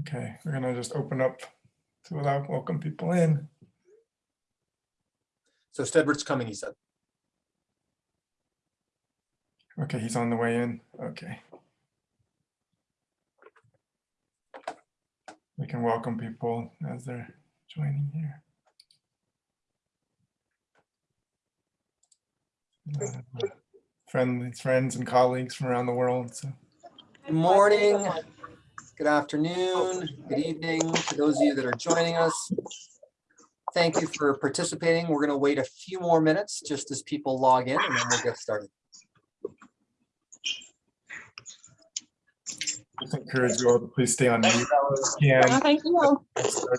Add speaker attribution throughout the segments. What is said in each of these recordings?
Speaker 1: Okay, we're gonna just open up to allow, welcome people in.
Speaker 2: So Steadward's coming, he said.
Speaker 1: Okay, he's on the way in. Okay. We can welcome people as they're joining here. A lot of, uh, Friends, friends and colleagues from around the world, so.
Speaker 2: Good morning, good afternoon, good evening to those of you that are joining us. Thank you for participating. We're going to wait a few more minutes just as people log in and then we'll get started.
Speaker 1: Just encourage you all to please stay on mute. if you can.
Speaker 3: Thank you.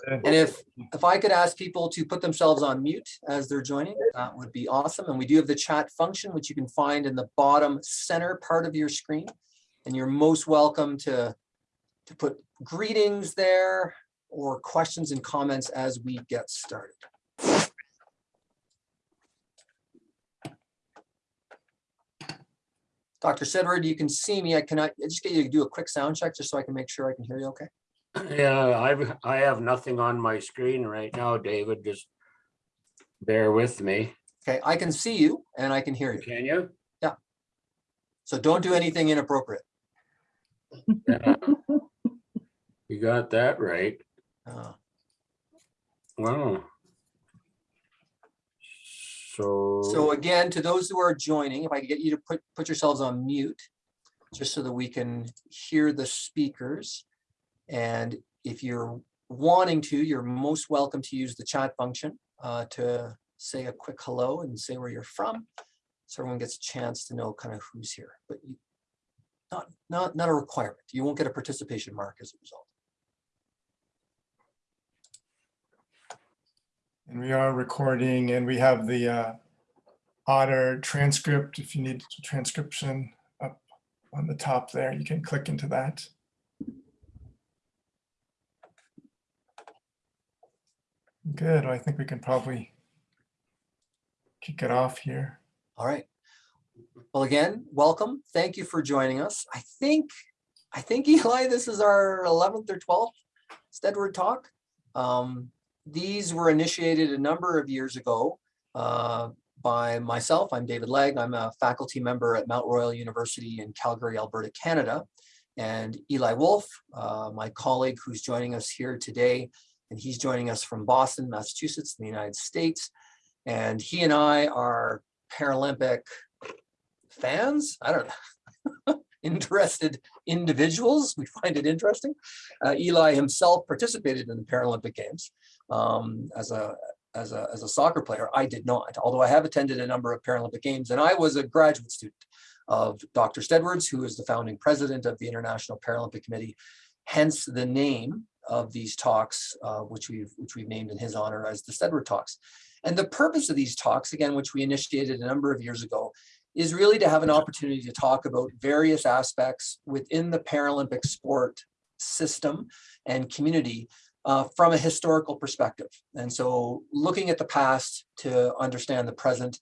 Speaker 2: And if, if I could ask people to put themselves on mute as they're joining, that would be awesome. And we do have the chat function, which you can find in the bottom center part of your screen. And you're most welcome to, to put greetings there or questions and comments as we get started. Dr. Sedgwick, you can see me. I cannot, I just get you to do a quick sound check just so I can make sure I can hear you okay.
Speaker 4: Yeah, I've, I have nothing on my screen right now, David, just bear with me,
Speaker 2: Okay, I can see you and I can hear you.
Speaker 4: can you? Yeah.
Speaker 2: So don't do anything inappropriate.
Speaker 4: Yeah. You got that right.
Speaker 2: Uh,
Speaker 4: Wow. So.
Speaker 2: So again, to those who are joining, if I could get you to put, put yourselves on mute, just so that we can hear the speakers. And if you're wanting to, you're most welcome to use the chat function uh, to say a quick hello and say where you're from. So everyone gets a chance to know kind of who's here, but you, not, not, not a requirement. You won't get a participation mark as a result.
Speaker 1: And we are recording and we have the uh, Otter transcript. If you need transcription up on the top there, you can click into that. Good. I think we can probably kick it off here.
Speaker 2: All right. Well, again, welcome. Thank you for joining us. I think, I think Eli, this is our 11th or 12th Steadward Talk. Um, these were initiated a number of years ago uh, by myself. I'm David Legg. I'm a faculty member at Mount Royal University in Calgary, Alberta, Canada. And Eli Wolff, uh, my colleague who's joining us here today, and he's joining us from Boston, Massachusetts, in the United States. And he and I are Paralympic fans. I don't know. interested individuals. We find it interesting. Uh, Eli himself participated in the Paralympic Games um, as a as a as a soccer player. I did not, although I have attended a number of Paralympic Games, and I was a graduate student of Dr. Steadwards, who is the founding president of the International Paralympic Committee. Hence the name of these talks, uh, which we've which we've named in his honor as the Steadward Talks. And the purpose of these talks, again, which we initiated a number of years ago, is really to have an opportunity to talk about various aspects within the Paralympic sport system and community uh, from a historical perspective. And so looking at the past to understand the present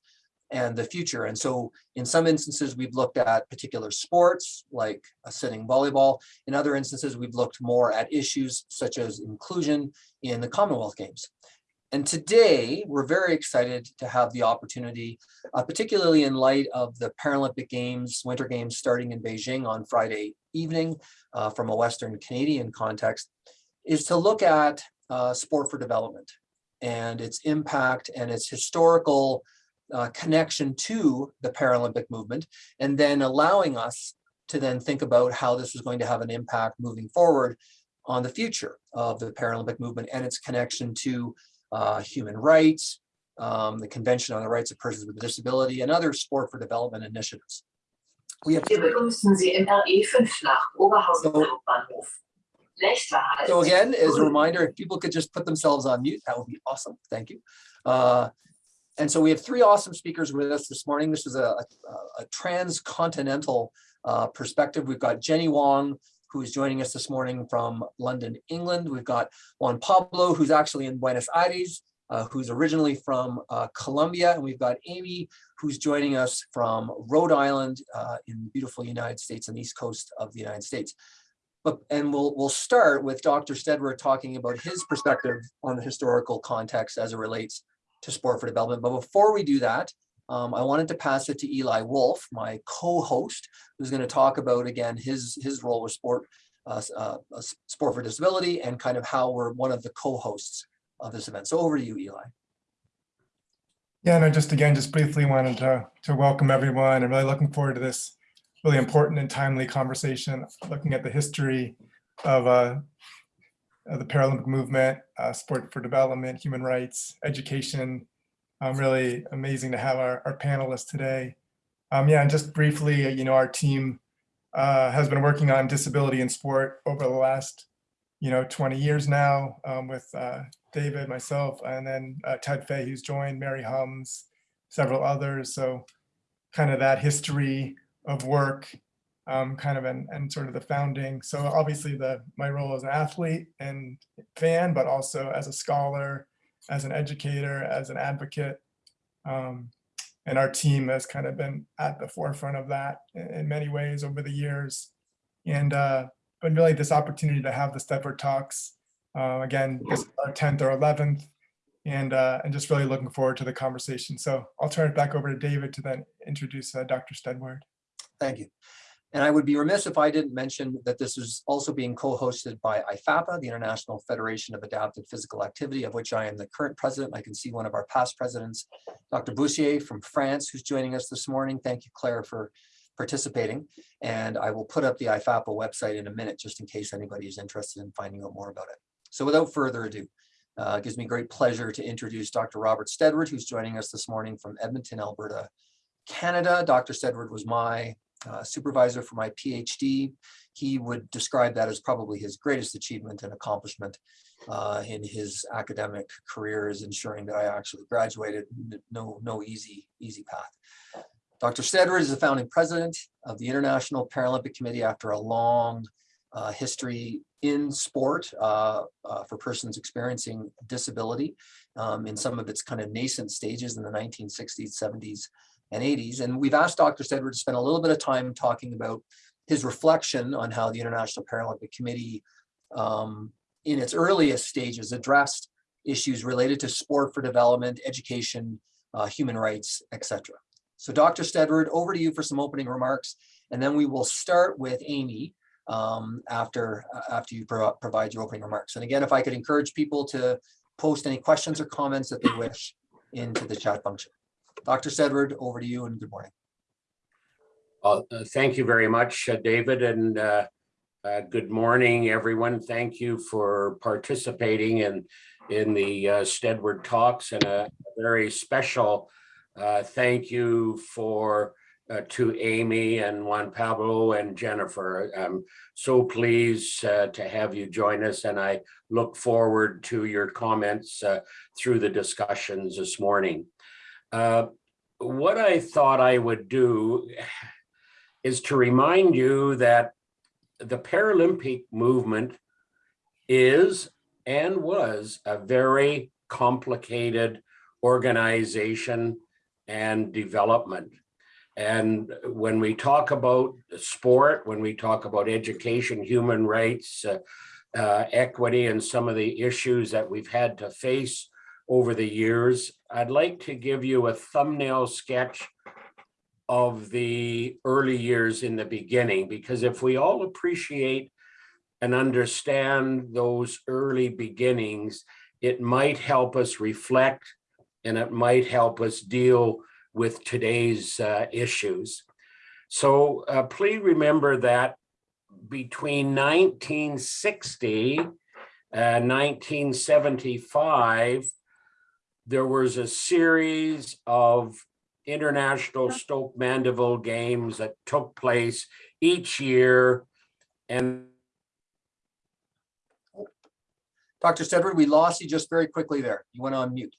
Speaker 2: and the future. And so in some instances, we've looked at particular sports like a sitting volleyball. In other instances, we've looked more at issues such as inclusion in the Commonwealth Games. And today, we're very excited to have the opportunity, uh, particularly in light of the Paralympic Games, Winter Games starting in Beijing on Friday evening uh, from a Western Canadian context, is to look at uh, sport for development and its impact and its historical uh, connection to the Paralympic movement, and then allowing us to then think about how this is going to have an impact moving forward on the future of the Paralympic movement and its connection to uh, human rights, um, the Convention on the Rights of Persons with Disability, and other sport for development initiatives. We have
Speaker 5: begrüßen Sie im RE 5 nach Oberhausen Hauptbahnhof.
Speaker 2: So again, as a reminder, if people could just put themselves on mute, that would be awesome. Thank you. Uh, and so we have three awesome speakers with us this morning. This is a, a, a transcontinental uh, perspective. We've got Jenny Wong, who is joining us this morning from London, England. We've got Juan Pablo, who's actually in Buenos Aires, uh, who's originally from uh, Colombia. And we've got Amy, who's joining us from Rhode Island uh, in the beautiful United States on the East Coast of the United States. But, and we'll, we'll start with Dr. Steadward talking about his perspective on the historical context as it relates to sport for development. But before we do that, um, I wanted to pass it to Eli Wolff, my co-host, who's going to talk about, again, his, his role with sport, uh, uh, uh, sport for disability and kind of how we're one of the co-hosts of this event. So over to you, Eli.
Speaker 1: Yeah, and I just again, just briefly wanted to, to welcome everyone. I'm really looking forward to this really important and timely conversation, looking at the history of uh, of the Paralympic movement, uh, sport for development, human rights, education. Um, really amazing to have our, our panelists today. Um, yeah, and just briefly, you know, our team uh, has been working on disability in sport over the last, you know, 20 years now um, with uh, David, myself, and then uh, Ted Fay, who's joined, Mary Hums, several others. So kind of that history of work, um, kind of and, and sort of the founding. So obviously the my role as an athlete and fan, but also as a scholar, as an educator, as an advocate. Um, and our team has kind of been at the forefront of that in, many ways over the years. And uh, but really this opportunity to have the Steadward Talks uh, again, this is our 10th or 11th, and, uh, and just really looking forward to the conversation. So I'll turn it back over to David to then introduce uh, Dr. Steadward.
Speaker 2: Thank you. And I would be remiss if I didn't mention that this is also being co-hosted by IFAPA, the International Federation of Adapted Physical Activity, of which I am the current president. I can see one of our past presidents, Dr. Boursier from France, who's joining us this morning. Thank you, Claire, for participating. And I will put up the IFAPA website in a minute, just in case anybody is interested in finding out more about it. So without further ado, uh, it gives me great pleasure to introduce Dr. Robert Steadward, who's joining us this morning from Edmonton, Alberta, Canada. Dr. Steadward was my uh, supervisor for my PhD. He would describe that as probably his greatest achievement and accomplishment uh, in his academic career is ensuring that I actually graduated. No, no easy, easy path. Dr. Steadward is the founding president of the International Paralympic Committee after a long uh, history in sport uh, uh, for persons experiencing disability um, in some of its kind of nascent stages in the 1960s, 70s, and 80s. And we've asked Dr. Steadward to spend a little bit of time talking about his reflection on how the International Paralympic Committee um, in its earliest stages addressed issues related to sport for development, education, uh, human rights, etc. So Dr. Steadward, over to you for some opening remarks, and then we will start with Amy um, after, uh, after you pro- provide your opening remarks. And again, if I could encourage people to post any questions or comments that they wish into the chat function. Dr. Steadward, over to you and good morning.
Speaker 4: Uh, Thank you very much, uh, David, and uh, uh, good morning, everyone. Thank you for participating in, in the uh, Steadward Talks and a very special uh, thank you for, uh, to Amy and Juan Pablo and Jennifer. I'm so pleased to have you join us and I look forward to your comments through the discussions this morning. Uh, What I thought I would do is to remind you that the Paralympic movement is and was a very complicated organization and development. And when we talk about sport, when we talk about education, human rights, uh, uh, equity, and some of the issues that we've had to face over the years, I'd like to give you a thumbnail sketch of the early years in the beginning, because if we all appreciate and understand those early beginnings, it might help us reflect and it might help us deal with today's uh, issues. So uh, please remember that between 1960 and 1975, there was a series of international Stoke Mandeville games that took place each year. And
Speaker 2: Dr. Steadward, we lost you just very quickly there. You went on mute.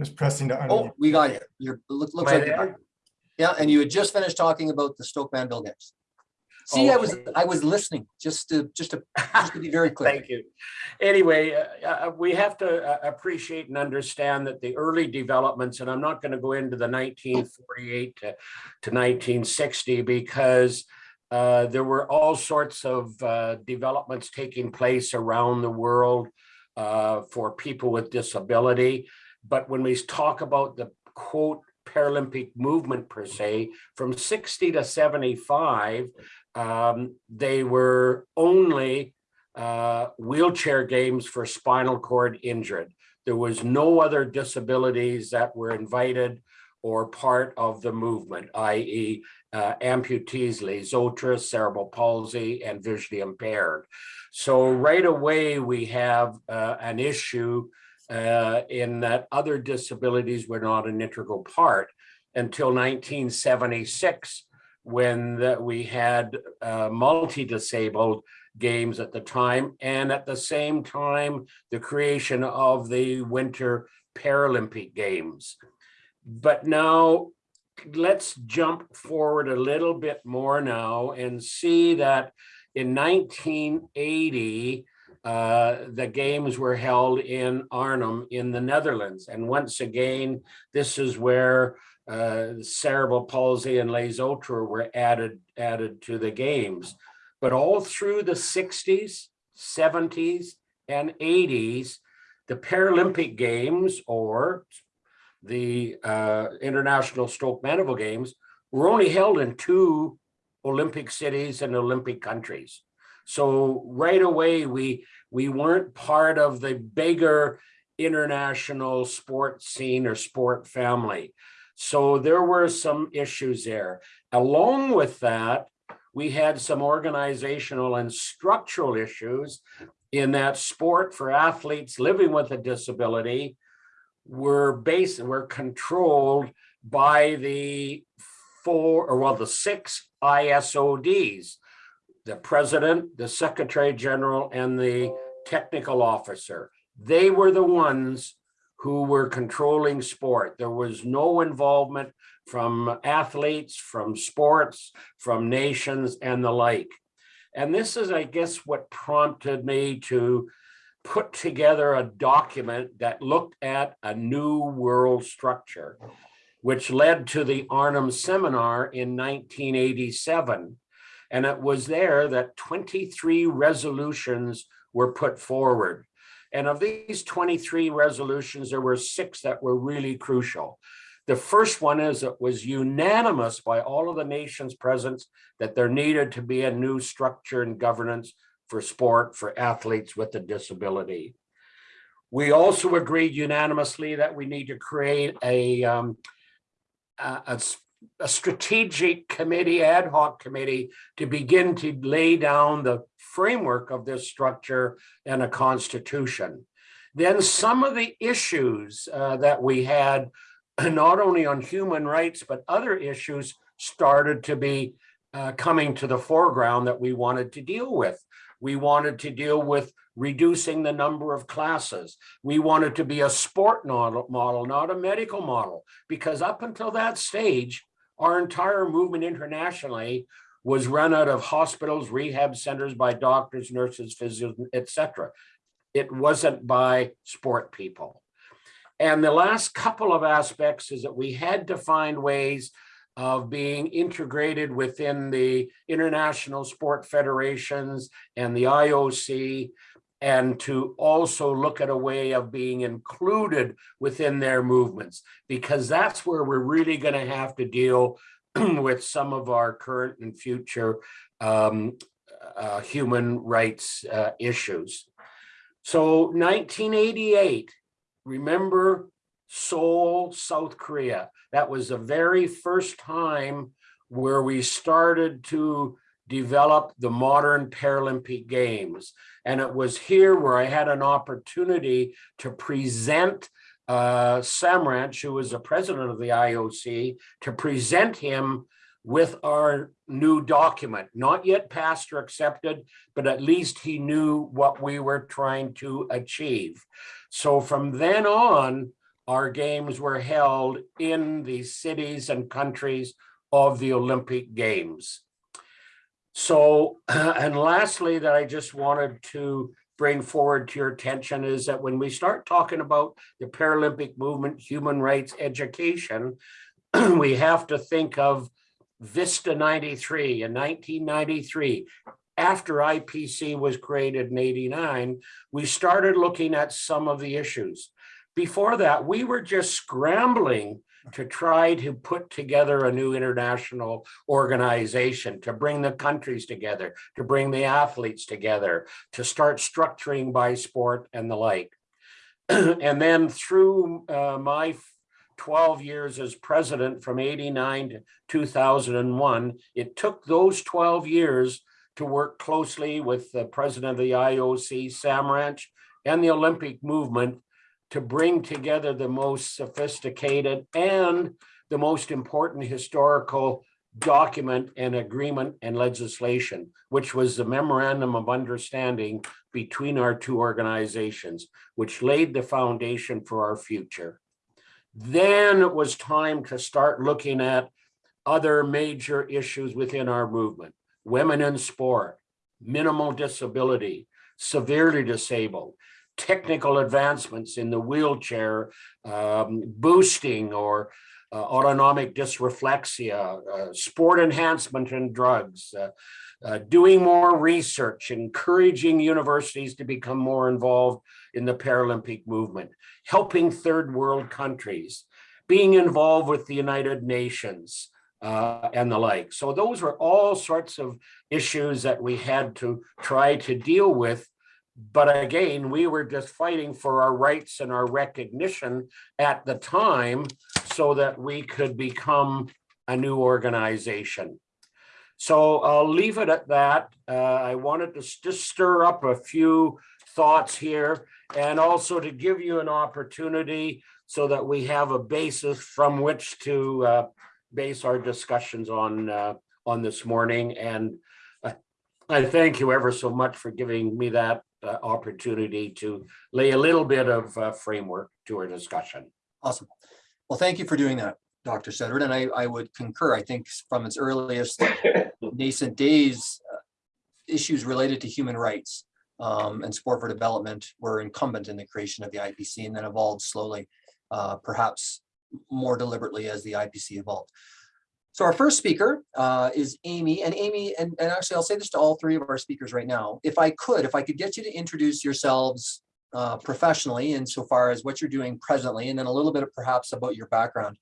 Speaker 1: Just pressing to
Speaker 2: Oh, we got you. You're, look- looks like you're. Yeah, and you had just finished talking about the Stoke Mandeville games. See, I was, I was listening, just to, just to, just to be very clear.
Speaker 4: Thank you. Anyway, uh, uh, we have to uh, appreciate and understand that the early developments, and I'm not going to go into the 1948 to to 1960 because uh, there were all sorts of uh, developments taking place around the world uh, for people with disability. But when we talk about the quote Paralympic movement per se, from 60 to 75, um, they were only uh, wheelchair games for spinal cord injured. There was no other disabilities that were invited or part of the movement, i.e. uh, amputees, les autres, cerebral palsy, and visually impaired. So right away, we have uh, an issue uh, in that other disabilities were not an integral part until 1976, when the- we had uh, multi-disabled games at the time, and at the same time, the creation of the Winter Paralympic Games. But now, let's jump forward a little bit more now and see that in 1980, uh, the games were held in Arnhem in the Netherlands. And once again, this is where uh, cerebral palsy and les autres were added, added to the games. But all through the 60s, 70s, and 80s, the Paralympic Games or the uh, International Stoke Mandeville Games were only held in two Olympic cities and Olympic countries. So right away, we we weren't part of the bigger international sport scene or sport family. So there were some issues there. Along with that, we had some organizational and structural issues in that sport for athletes living with a disability were based, were controlled by the four, or well, the six ISODs, the president, the secretary general, and the technical officer. They were the ones who were controlling sport. There was no involvement from athletes, from sports, from nations and the like. And this is, I guess, what prompted me to put together a document that looked at a new world structure, which led to the Arnhem Seminar in 1987. And it was there that 23 resolutions were put forward. And of these 23 resolutions, there were six that were really crucial. The first one is it was unanimous by all of the nations present that there needed to be a new structure and governance for sport for athletes with a disability. We also agreed unanimously that we need to create a, um, a, a strategic committee, ad hoc committee to begin to lay down the framework of this structure and a constitution. Then some of the issues uh, that we had, not only on human rights, but other issues started to be uh, coming to the foreground that we wanted to deal with. We wanted to deal with reducing the number of classes. We wanted to be a sport model, model, not a medical model, because up until that stage, our entire movement internationally was run out of hospitals, rehab centers by doctors, nurses, physios, etc. It wasn't by sport people. And the last couple of aspects is that we had to find ways of being integrated within the international sport federations and the IOC, and to also look at a way of being included within their movements, because that's where we're really going to have to deal with some of our current and future um, uh, human rights uh, issues. So 1988, remember Seoul, South Korea. That was the very first time where we started to develop the modern Paralympic Games. And it was here where I had an opportunity to present uh, Samaranch, who was the president of the IOC, to present him with our new document, not yet passed or accepted, but at least he knew what we were trying to achieve. So from then on, our games were held in the cities and countries of the Olympic Games. So, and lastly, that I just wanted to bring forward to your attention is that when we start talking about the Paralympic movement, human rights education, we have to think of Vista 93 in 1993. After IPC was created in 89, we started looking at some of the issues. Before that, we were just scrambling to try to put together a new international organization, to bring the countries together, to bring the athletes together, to start structuring by sport and the like. and then through uh, my 12 years as president from 89 to 2001, it took those 12 years to work closely with the president of the IOC, Samaranch, and the Olympic movement to bring together the most sophisticated and the most important historical document and agreement and legislation, which was the memorandum of understanding between our two organizations, which laid the foundation for our future. Then it was time to start looking at other major issues within our movement, women in sport, minimal disability, severely disabled, technical advancements in the wheelchair, um, boosting or uh, autonomic dysreflexia, uh, sport enhancement and drugs, uh, uh, doing more research, encouraging universities to become more involved in the Paralympic movement, helping third world countries, being involved with the United Nations, uh, and the like. So those were all sorts of issues that we had to try to deal with but again, we were just fighting for our rights and our recognition at the time so that we could become a new organization. So I'll leave it at that. Uh, I wanted to just stir up a few thoughts here and also to give you an opportunity so that we have a basis from which to uh, base our discussions on uh, on this morning. And I thank you ever so much for giving me that uh, opportunity to lay a little bit of uh, framework to our discussion.
Speaker 2: Awesome. Well, thank you for doing that, Dr. Sedgwick, and I, I would concur. I think from its earliest nascent days, uh, issues related to human rights um, and sport for development were incumbent in the creation of the IPC and then evolved slowly, uh, perhaps more deliberately as the IPC evolved. So our first speaker uh, is Amy, and Amy, and, and actually I'll say this to all three of our speakers right now. If I could, if I could get you to introduce yourselves uh, professionally insofar as what you're doing presently, and then a little bit of perhaps about your background.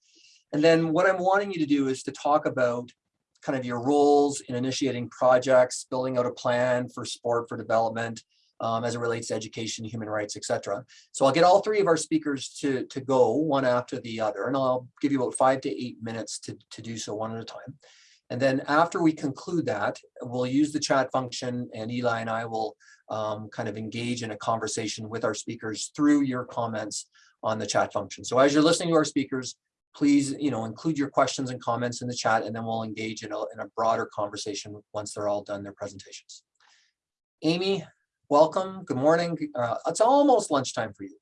Speaker 2: And then what I'm wanting you to do is to talk about kind of your roles in initiating projects, building out a plan for sport for development, um, as it relates to education, human rights, etc. So I'll get all three of our speakers to, to go one after the other, and I'll give you about five to eight minutes to, to do so one at a time. And then after we conclude that, we'll use the chat function and Eli and I will um, kind of engage in a conversation with our speakers through your comments on the chat function. So as you're listening to our speakers, please you know, include your questions and comments in the chat and then we'll engage in a, in a broader conversation once they're all done their presentations. Amy, welcome, good morning. Uh, it's almost lunchtime for you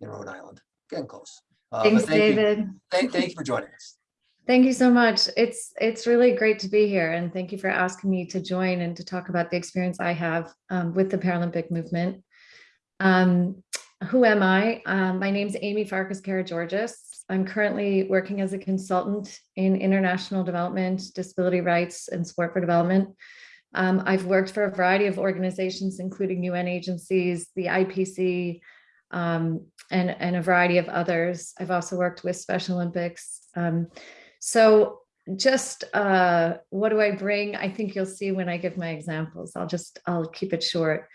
Speaker 2: in Rhode Island, getting close. Uh,
Speaker 3: Thanks,
Speaker 2: thank you-
Speaker 3: David.
Speaker 2: Thank, thank you for joining us.
Speaker 3: Thank you so much. It's it's really great to be here, and thank you for asking me to join and to talk about the experience I have um, with the Paralympic movement. Um, who am I? Um, my name's Amy Farkas Karageorgis. I'm currently working as a consultant in international development, disability rights, and sport for development. Um, I've worked for a variety of organizations, including UN agencies, the IPC, um, and, and a variety of others. I've also worked with Special Olympics. Um, so just uh, what do I bring? I think you'll see when I give my examples. I'll just, I'll keep it short.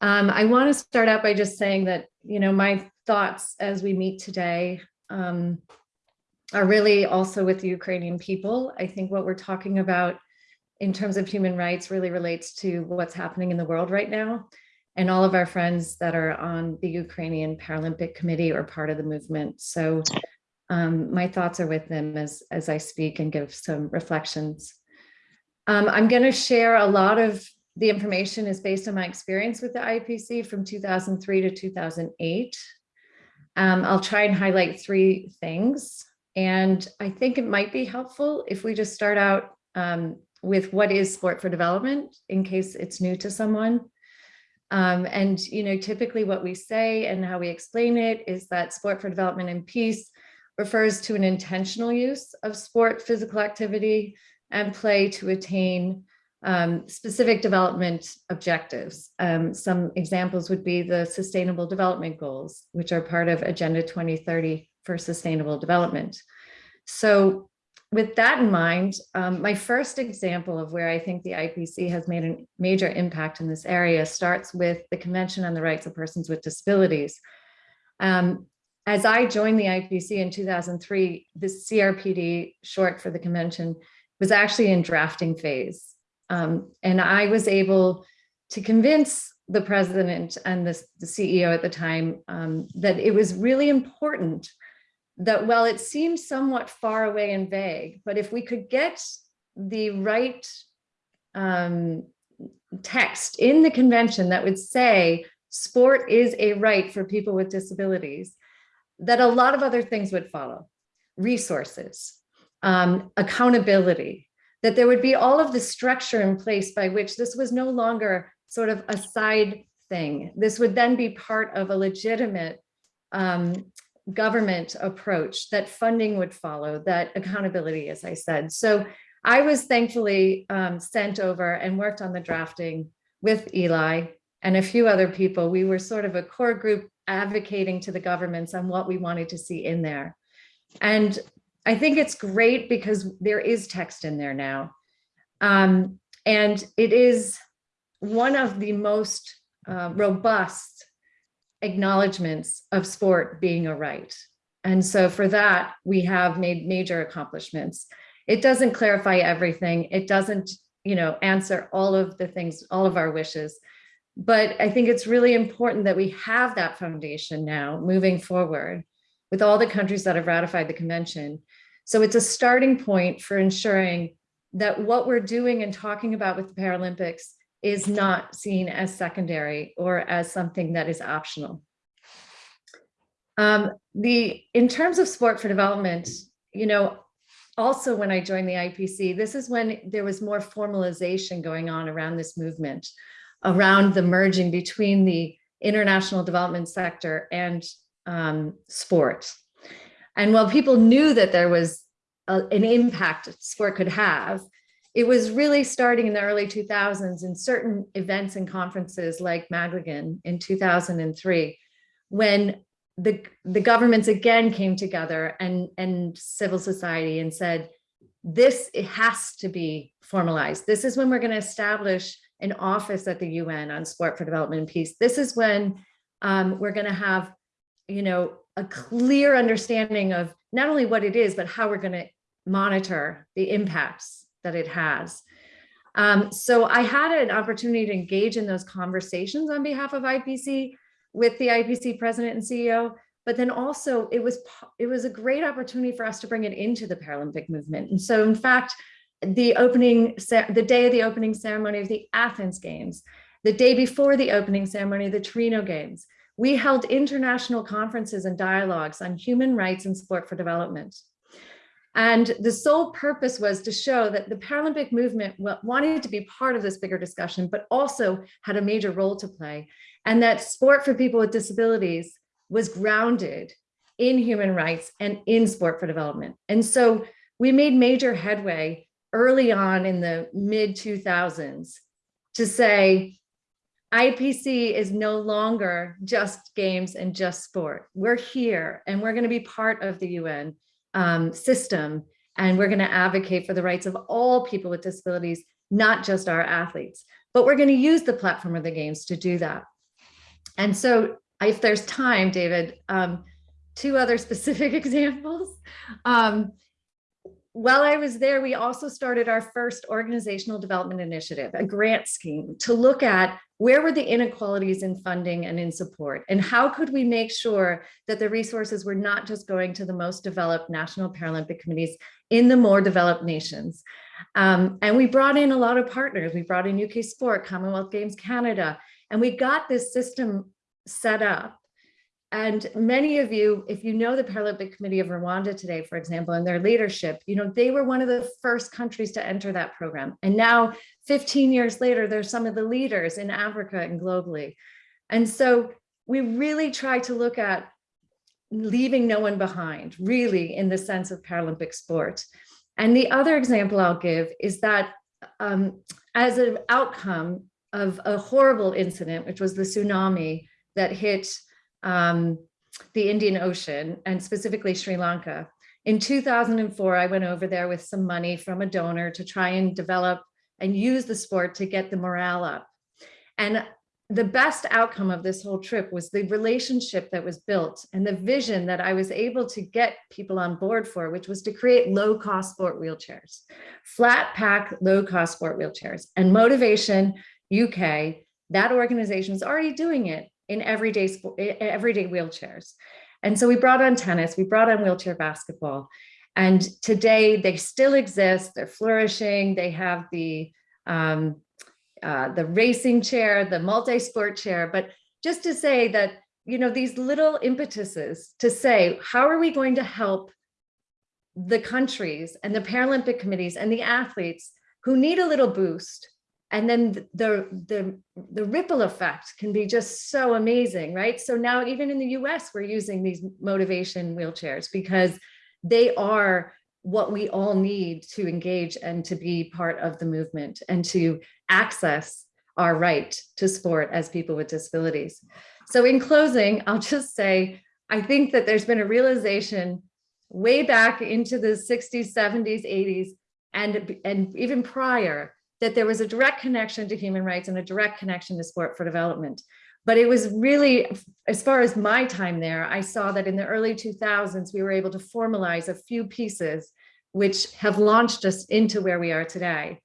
Speaker 3: Um, I want to start out by just saying that, you know, my thoughts as we meet today um, are really also with the Ukrainian people. I think what we're talking about in terms of human rights really relates to what's happening in the world right now. And all of our friends that are on the Ukrainian Paralympic Committee or part of the movement. So um, my thoughts are with them as, as I speak and give some reflections. Um, I'm going to share a lot of the information is based on my experience with the IPC from 2003 to 2008. Um, I'll try and highlight three things. And I think it might be helpful if we just start out um, with what is sport for development in case it's new to someone. Um, and, you know, typically what we say and how we explain it is that sport for development and peace refers to an intentional use of sport, physical activity, and play to attain um, specific development objectives. Um, some examples would be the Sustainable Development Goals, which are part of Agenda 2030 for Sustainable Development. So with that in mind, um, my first example of where I think the IPC has made a major impact in this area starts with the Convention on the Rights of Persons with Disabilities. Um, as I joined the IPC in 2003, the CRPD, short for the convention, was actually in drafting phase. Um, and I was able to convince the president and the, the CEO at the time um, that it was really important that while it seems somewhat far away and vague, but if we could get the right um, text in the convention that would say sport is a right for people with disabilities, that a lot of other things would follow. Resources, um, accountability, that there would be all of the structure in place by which this was no longer sort of a side thing. This would then be part of a legitimate um, government approach that funding would follow, that accountability, as I said. So I was thankfully um, sent over and worked on the drafting with Eli and a few other people. We were sort of a core group advocating to the governments on what we wanted to see in there. And I think it's great because there is text in there now. Um, and it is one of the most uh, robust acknowledgements of sport being a right. And so for that, we have made major accomplishments. It doesn't clarify everything. It doesn't, you know, answer all of the things, all of our wishes. But I think it's really important that we have that foundation now moving forward with all the countries that have ratified the convention. So it's a starting point for ensuring that what we're doing and talking about with the Paralympics is not seen as secondary or as something that is optional. Um, the in terms of sport for development, you know, also when I joined the IPC, this is when there was more formalization going on around this movement, around the merging between the international development sector and um, sport. And while people knew that there was a, an impact sport could have, it was really starting in the early 2000s in certain events and conferences like Magglingen in 2003, when the, the governments again came together and, and civil society and said, this it has to be formalized. This is when we're going to establish an office at the UN on sport for development and peace. This is when um, we're going to have, you know, a clear understanding of not only what it is, but how we're going to monitor the impacts that it has. Um, so I had an opportunity to engage in those conversations on behalf of IPC with the IPC president and CEO, but then also it was it was a great opportunity for us to bring it into the Paralympic movement. And so in fact, the opening, the day of the opening ceremony of the Athens Games, the day before the opening ceremony of the Torino Games, we held international conferences and dialogues on human rights and sport for development. And the sole purpose was to show that the Paralympic movement wanted to be part of this bigger discussion, but also had a major role to play. And that sport for people with disabilities was grounded in human rights and in sport for development. And so we made major headway early on in the mid 2000s to say, IPC is no longer just games and just sport. We're here and we're going to be part of the UN um, system. And we're going to advocate for the rights of all people with disabilities, not just our athletes. But we're going to use the platform of the games to do that. And so if there's time, David, um, two other specific examples. Um, while I was there, we also started our first organizational development initiative, a grant scheme to look at where were the inequalities in funding and in support, and how could we make sure that the resources were not just going to the most developed national Paralympic committees in the more developed nations. Um, and we brought in a lot of partners. We brought in UK Sport, Commonwealth Games Canada, and we got this system set up And many of you, if you know the Paralympic Committee of Rwanda today, for example, and their leadership, you know, they were one of the first countries to enter that program. And now 15 years later, they're some of the leaders in Africa and globally. And so we really try to look at leaving no one behind, really, in the sense of Paralympic sport. And the other example I'll give is that um, as an outcome of a horrible incident, which was the tsunami that hit um, the Indian Ocean and specifically Sri Lanka. In 2004, I went over there with some money from a donor to try and develop and use the sport to get the morale up. And the best outcome of this whole trip was the relationship that was built and the vision that I was able to get people on board for, which was to create low cost sport wheelchairs, flat pack, low cost sport wheelchairs and motivation UK, that organization is already doing it in everyday, everyday wheelchairs. And so we brought on tennis, we brought on wheelchair basketball. And today they still exist, they're flourishing, they have the, um, uh, the racing chair, the multi-sport chair, but just to say that, you know, these little impetuses to say, how are we going to help the countries and the Paralympic committees and the athletes who need a little boost and then the the the ripple effect can be just so amazing right? So now even in the us we're using these motivation wheelchairs because they are what we all need to engage and to be part of the movement and to access our right to sport as people with disabilities. So in closing i'll just say i think that there's been a realization way back into the 60s 70s 80s and and even prior that there was a direct connection to human rights and a direct connection to sport for development. But it was really, as far as my time there, I saw that in the early 2000s, we were able to formalize a few pieces which have launched us into where we are today.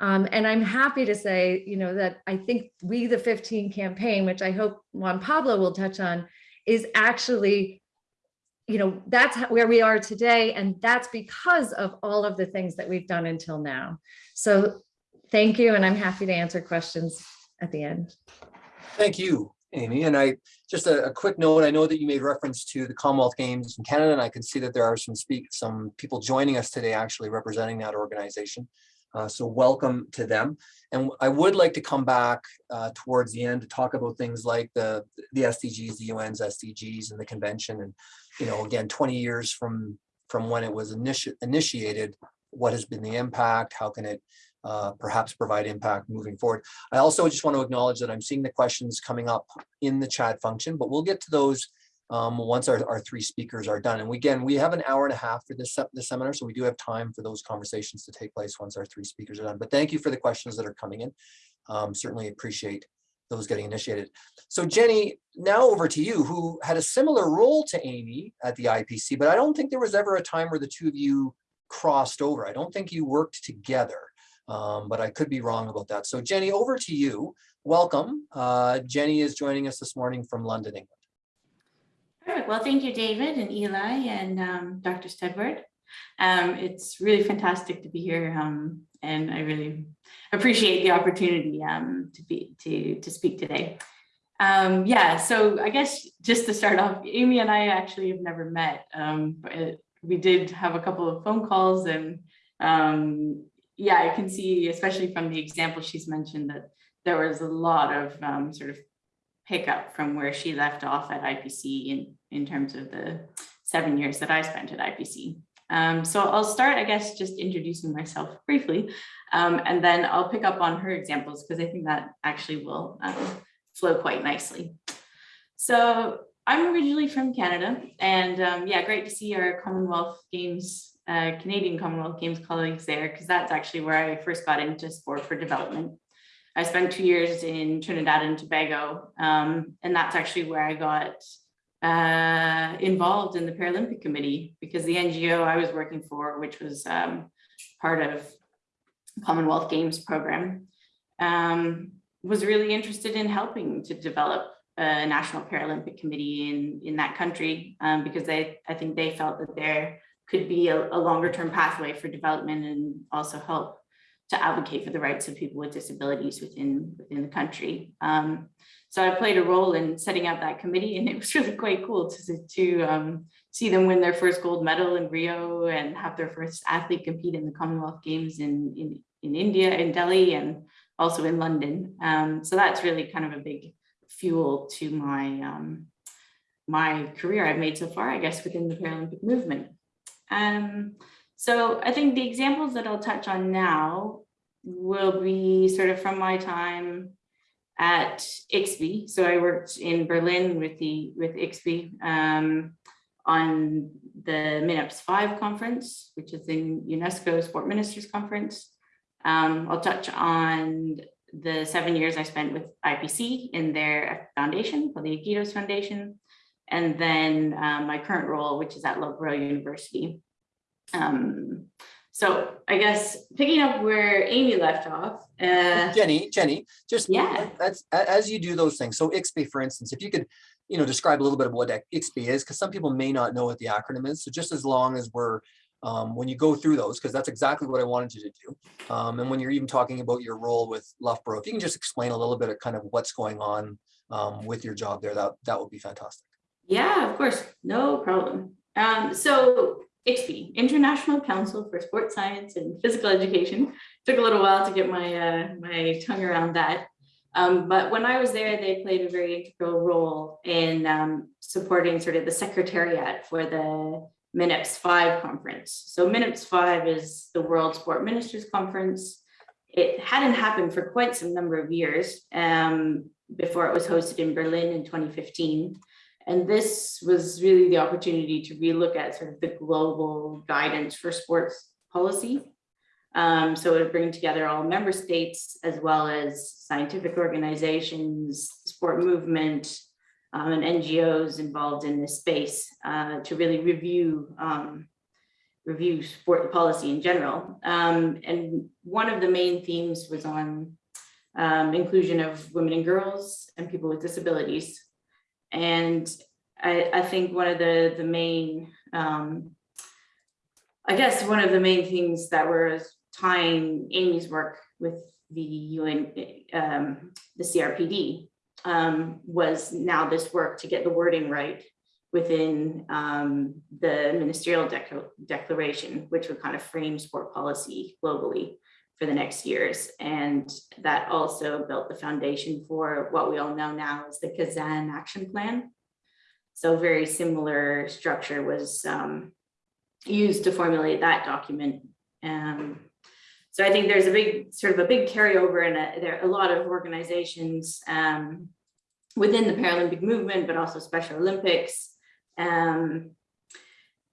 Speaker 3: Um, and I'm happy to say, you know, that I think We the 15 campaign, which I hope Juan Pablo will touch on, is actually, you know, that's where we are today. And that's because of all of the things that we've done until now. So Thank you, and I'm happy to answer questions at the end.
Speaker 2: Thank you, Amy. And I, just a, a quick note, I know that you made reference to the Commonwealth Games in Canada, and I can see that there are some speak, some people joining us today actually representing that organization. Uh, so welcome to them. And I would like to come back uh, towards the end to talk about things like the, the SDGs, the UN's SDGs and the convention. And, you know, again, 20 years from, from when it was initi initiated, what has been the impact? How can it uh, perhaps provide impact moving forward. I also just want to acknowledge that I'm seeing the questions coming up in the chat function, but we'll get to those um, once our, our three speakers are done. And we, again, we have an hour and a half for this, this seminar, so we do have time for those conversations to take place once our three speakers are done. But thank you for the questions that are coming in. Um, certainly appreciate those getting initiated. So Jenny, now over to you, who had a similar role to Amy at the IPC, but I don't think there was ever a time where the two of you crossed over. I don't think you worked together um, but I could be wrong about that. So Jenny, over to you. Welcome. Uh, Jenny is joining us this morning from London, England.
Speaker 6: Perfect. Well, thank you, David and Eli and um, Dr. Steadward. Um, it's really fantastic to be here, um, and I really appreciate the opportunity um, to be to to speak today. Um, yeah, so I guess just to start off, Amy and I actually have never met. Um, but we did have a couple of phone calls, and um, yeah, I can see, especially from the example she's mentioned, that there was a lot of um, sort of pickup from where she left off at IPC in, in terms of the seven years that I spent at IPC. Um, so I'll start, I guess, just introducing myself briefly, um, and then I'll pick up on her examples because I think that actually will um, flow quite nicely. So I'm originally from Canada, and um, yeah, great to see our Commonwealth Games uh, Canadian Commonwealth Games colleagues there because that's actually where I first got into sport for development. I spent two years in Trinidad and Tobago, um, and that's actually where I got uh, involved in the Paralympic Committee because the NGO I was working for, which was um, part of Commonwealth Games program, um, was really interested in helping to develop a National Paralympic Committee in, in that country um, because they, I think they felt that there could be a, a longer term pathway for development and also help to advocate for the rights of people with disabilities within within the country. Um, so I played a role in setting up that committee and it was really quite cool to, to um, see them win their first gold medal in Rio and have their first athlete compete in the Commonwealth Games in, in, in India, in Delhi, and also in London. Um, so that's really kind of a big fuel to my, um, my career I've made so far, I guess, within the Paralympic movement. Um, so I think the examples that I'll touch on now will be sort of from my time at ICSPE. So I worked in Berlin with the with ICSPE um, on the MINEPS 5 conference, which is the UNESCO Sport Ministers Conference. Um, I'll touch on the seven years I spent with IPC in their foundation, called the Agitos Foundation, and then um, my current role, which is at Loughborough University. Um, so I guess picking up where Amy left off, uh,
Speaker 2: Jenny, Jenny, just
Speaker 6: Yeah.
Speaker 2: that's as you do those things. So ICSPE, for instance, if you could, you know, describe a little bit of what ICSPE is, because some people may not know what the acronym is. So just as long as we're um, when you go through those, because that's exactly what I wanted you to do. Um, and when you're even talking about your role with Loughborough, if you can just explain a little bit of kind of what's going on um, with your job there, that that would be fantastic.
Speaker 6: Yeah, of course, no problem. Um, so ICSPE, International Council for Sports Science and Physical Education. Took a little while to get my uh, my tongue around that. Um, but when I was there, they played a very integral role in um, supporting sort of the secretariat for the MINEPS 5 conference. So MINEPS 5 is the World Sport Ministers Conference. It hadn't happened for quite some number of years um, before it was hosted in Berlin in 2015. And this was really the opportunity to relook at sort of the global guidance for sports policy. Um, so it would bring together all member states as well as scientific organizations, sport movement, um, and NGOs involved in this space uh, to really review um, review sport policy in general. Um, and one of the main themes was on um, inclusion of women and girls and people with disabilities. And I, I think one of the, the main, um, I guess one of the main things that were tying Amy's work with the UN, um, the CRPD um, was now this work to get the wording right within um, the ministerial Decla- declaration, which would kind of frame sport policy globally for the next years. And that also built the foundation for what we all know now as the Kazan Action Plan. So very similar structure was um, used to formulate that document. Um, so I think there's a big sort of a big carryover and there are a lot of organizations um, within the Paralympic movement, but also Special Olympics um,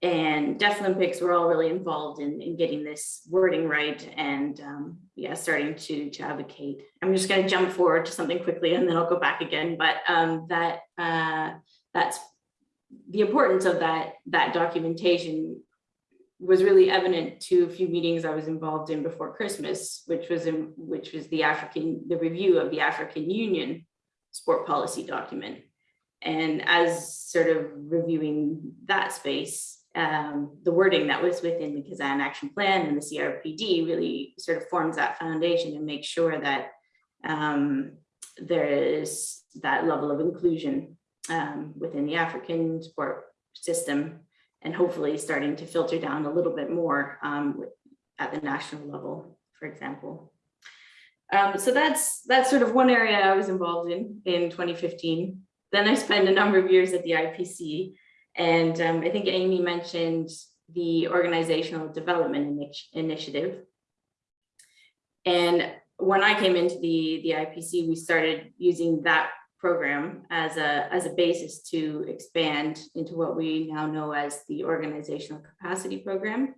Speaker 6: and Deaflympics were all really involved in, in getting this wording right and um, yeah, starting to, to advocate. I'm just going to jump forward to something quickly and then I'll go back again. But um, that uh, that's the importance of that that documentation was really evident to a few meetings I was involved in before Christmas, which was in which was the African the review of the African Union sport policy document. And as sort of reviewing that space, um, the wording that was within the Kazan Action Plan and the CRPD really sort of forms that foundation and makes sure that um, there is that level of inclusion um, within the African sport system and hopefully starting to filter down a little bit more um, at the national level, for example. Um, so that's that's sort of one area I was involved in in 2015. Then I spent a number of years at the IPC, and um, I think Amy mentioned the organizational development initi initiative. And when I came into the the IPC, we started using that program as a as a basis to expand into what we now know as the organizational capacity program.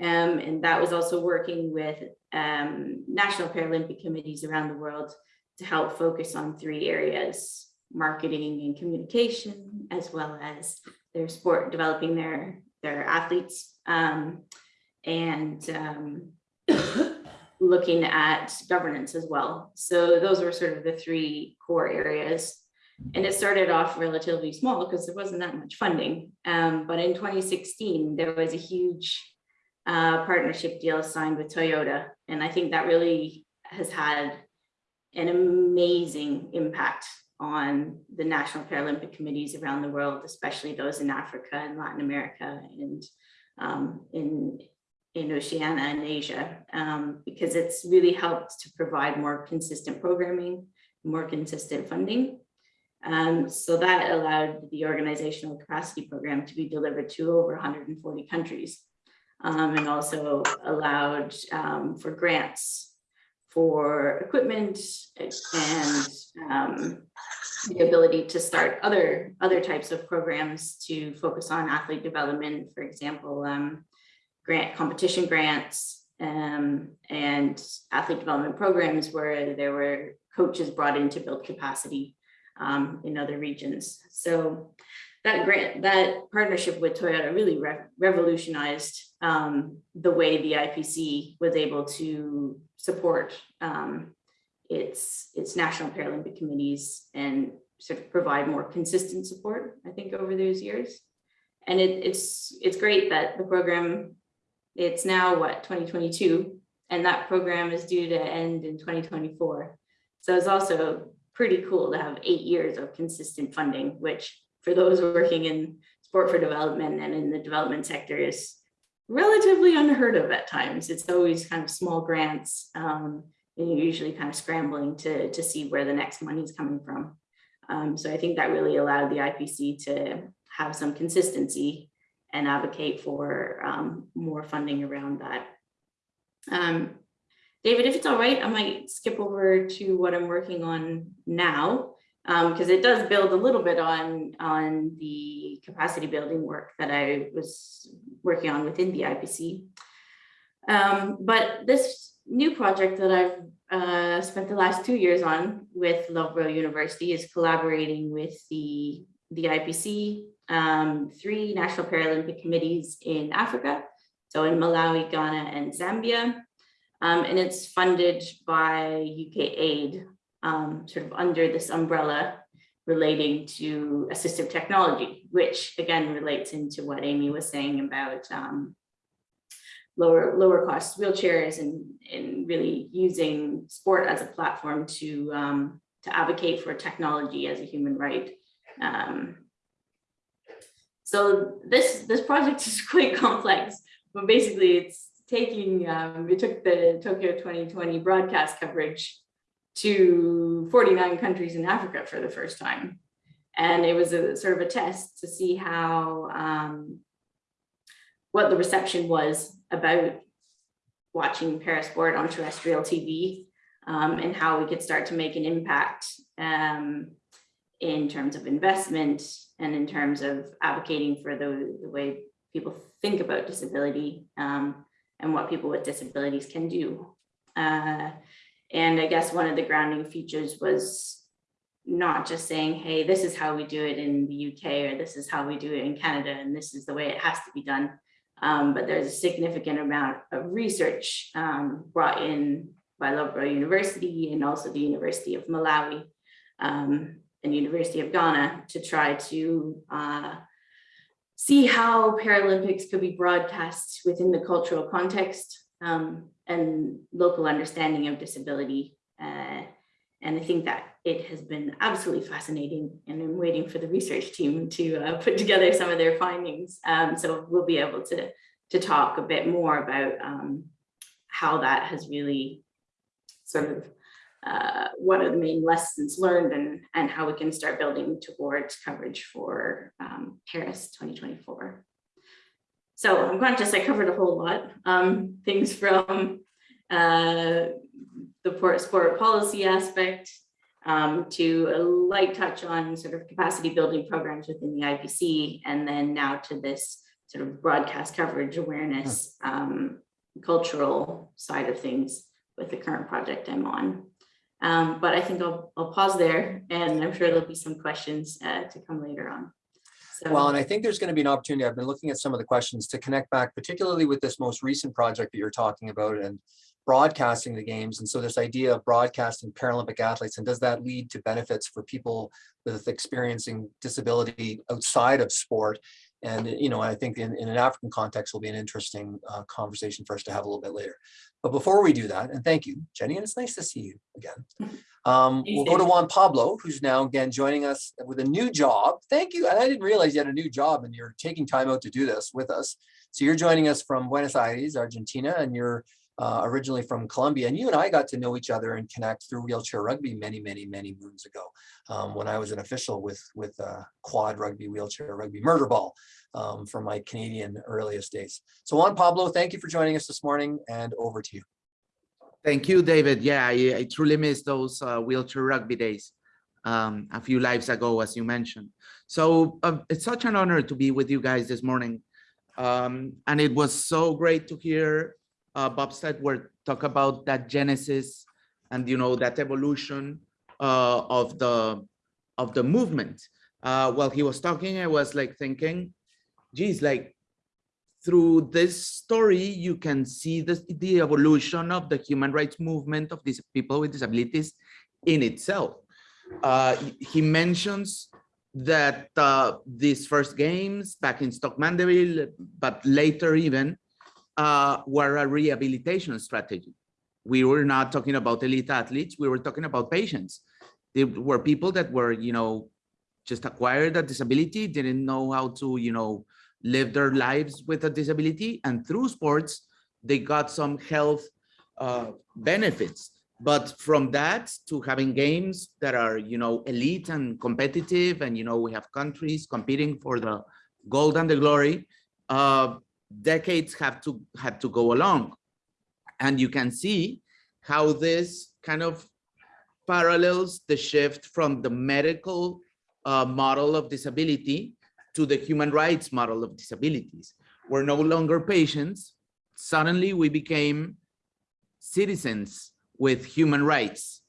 Speaker 6: Um, and that was also working with um, national Paralympic committees around the world to help focus on three areas, marketing and communication, as well as their sport, developing their, their athletes, um, and um, looking at governance as well. So those were sort of the three core areas. And it started off relatively small because there wasn't that much funding. Um, but in 2016, there was a huge uh, partnership deal signed with Toyota. And I think that really has had an amazing impact on the national Paralympic committees around the world, especially those in Africa and Latin America and um, in, in Oceania and Asia, um, because it's really helped to provide more consistent programming, more consistent funding. Um, so that allowed the organizational capacity program to be delivered to over 140 countries. um, and also allowed um, for grants for equipment and um, the ability to start other other types of programs to focus on athlete development, for example, um, grant competition grants um, and athlete development programs where there were coaches brought in to build capacity um, in other regions. So that grant, that partnership with Toyota really re- revolutionized um, the way the IPC was able to support um, its its national Paralympic committees and sort of provide more consistent support. I think over those years, and it, it's it's great that the program it's now what 2022 and that program is due to end in 2024 so it's also pretty cool to have eight years of consistent funding which for those working in sport for development and in the development sector is relatively unheard of at times. It's always kind of small grants um, and you're usually kind of scrambling to to see where the next money is coming from. Um, so i think that really allowed the ipc to have some consistency and advocate for um, more funding around that. Um, David, if it's all right, I might skip over to what I'm working on now because it does build a little bit on on the capacity building work that I was working on within the IPC. Um, but this new project that I've uh, spent the last two years on with Loughborough University is collaborating with the the IPC, um, three national Paralympic committees in Africa, so in Malawi, Ghana, and Zambia. Um, and it's funded by UK aid, um, sort of under this umbrella relating to assistive technology, which again relates into what Amy was saying about um, lower lower cost wheelchairs and, and really using sport as a platform to, um, to advocate for technology as a human right. Um, so this this project is quite complex, but basically it's taking um, we took the Tokyo 2020 broadcast coverage to 49 countries in Africa for the first time, and it was a sort of a test to see how um, what the reception was about watching parasport on terrestrial TV um, and how we could start to make an impact um, in terms of investment and in terms of advocating for the, the way people think about disability um, and what people with disabilities can do. Uh, and I guess one of the grounding features was not just saying, hey, this is how we do it in the UK or this is how we do it in Canada and this is the way it has to be done. Um, but there's a significant amount of research um, brought in by Loughborough University and also the University of Malawi um, and University of Ghana to try to uh, see how Paralympics could be broadcast within the cultural context um, and local understanding of disability. Uh, and I think that it has been absolutely fascinating and I'm waiting for the research team to uh, put together some of their findings. Um, so we'll be able to, to talk a bit more about um, how that has really sort of uh, what are the main lessons learned and, and how we can start building towards coverage for um, Paris 2024. So I'm conscious I covered a whole lot. Um, things from uh, the port sport policy aspect um, to a light touch on sort of capacity building programs within the IPC, and then now to this sort of broadcast coverage awareness, um, cultural side of things with the current project I'm on. Um, but I think I'll, I'll pause there and I'm sure there'll be some questions uh, to come later on. So,
Speaker 2: Well, and I think there's going to be an opportunity. I've been looking at some of the questions to connect back, particularly with this most recent project that you're talking about and broadcasting the games. And so this idea of broadcasting Paralympic athletes, and does that lead to benefits for people with experiencing disability outside of sport? And, you know, I think in, in an African context will be an interesting uh, conversation for us to have a little bit later. But before we do that, and thank you, Jenny, and it's nice to see you again. Um, we'll go to Juan Pablo, who's now again joining us with a new job. Thank you. And I didn't realize you had a new job and you're taking time out to do this with us. So you're joining us from Buenos Aires, Argentina, and you're uh, originally from Colombia. And you and I got to know each other and connect through wheelchair rugby many, many, many moons ago um, when I was an official with, with uh, quad rugby, wheelchair rugby, murder ball um, from my Canadian earliest days. So Juan Pablo, thank you for joining us this morning and over to you.
Speaker 7: Thank you, David. Yeah, I, I truly miss those uh, wheelchair rugby days um, a few lives ago, as you mentioned. So uh, it's such an honor to be with you guys this morning. Um, and it was so great to hear uh, Bob Steadward talk about that genesis and, you know, that evolution uh, of the of the movement. Uh, while he was talking, I was like thinking, geez, like through this story, you can see the, the evolution of the human rights movement of these people with disabilities in itself. Uh, he mentions that uh, these first games back in Stoke Mandeville, but later even, uh, were a rehabilitation strategy. We were not talking about elite athletes, we were talking about patients. They were people that were, you know, just acquired a disability, didn't know how to, you know, live their lives with a disability and through sports they got some health uh, benefits but from that to having games that are you know elite and competitive and you know we have countries competing for the gold and the glory uh, decades have to had to go along and you can see how this kind of parallels the shift from the medical uh, model of disability to the human rights model of disabilities. We're no longer patients. Suddenly we became citizens with human rights.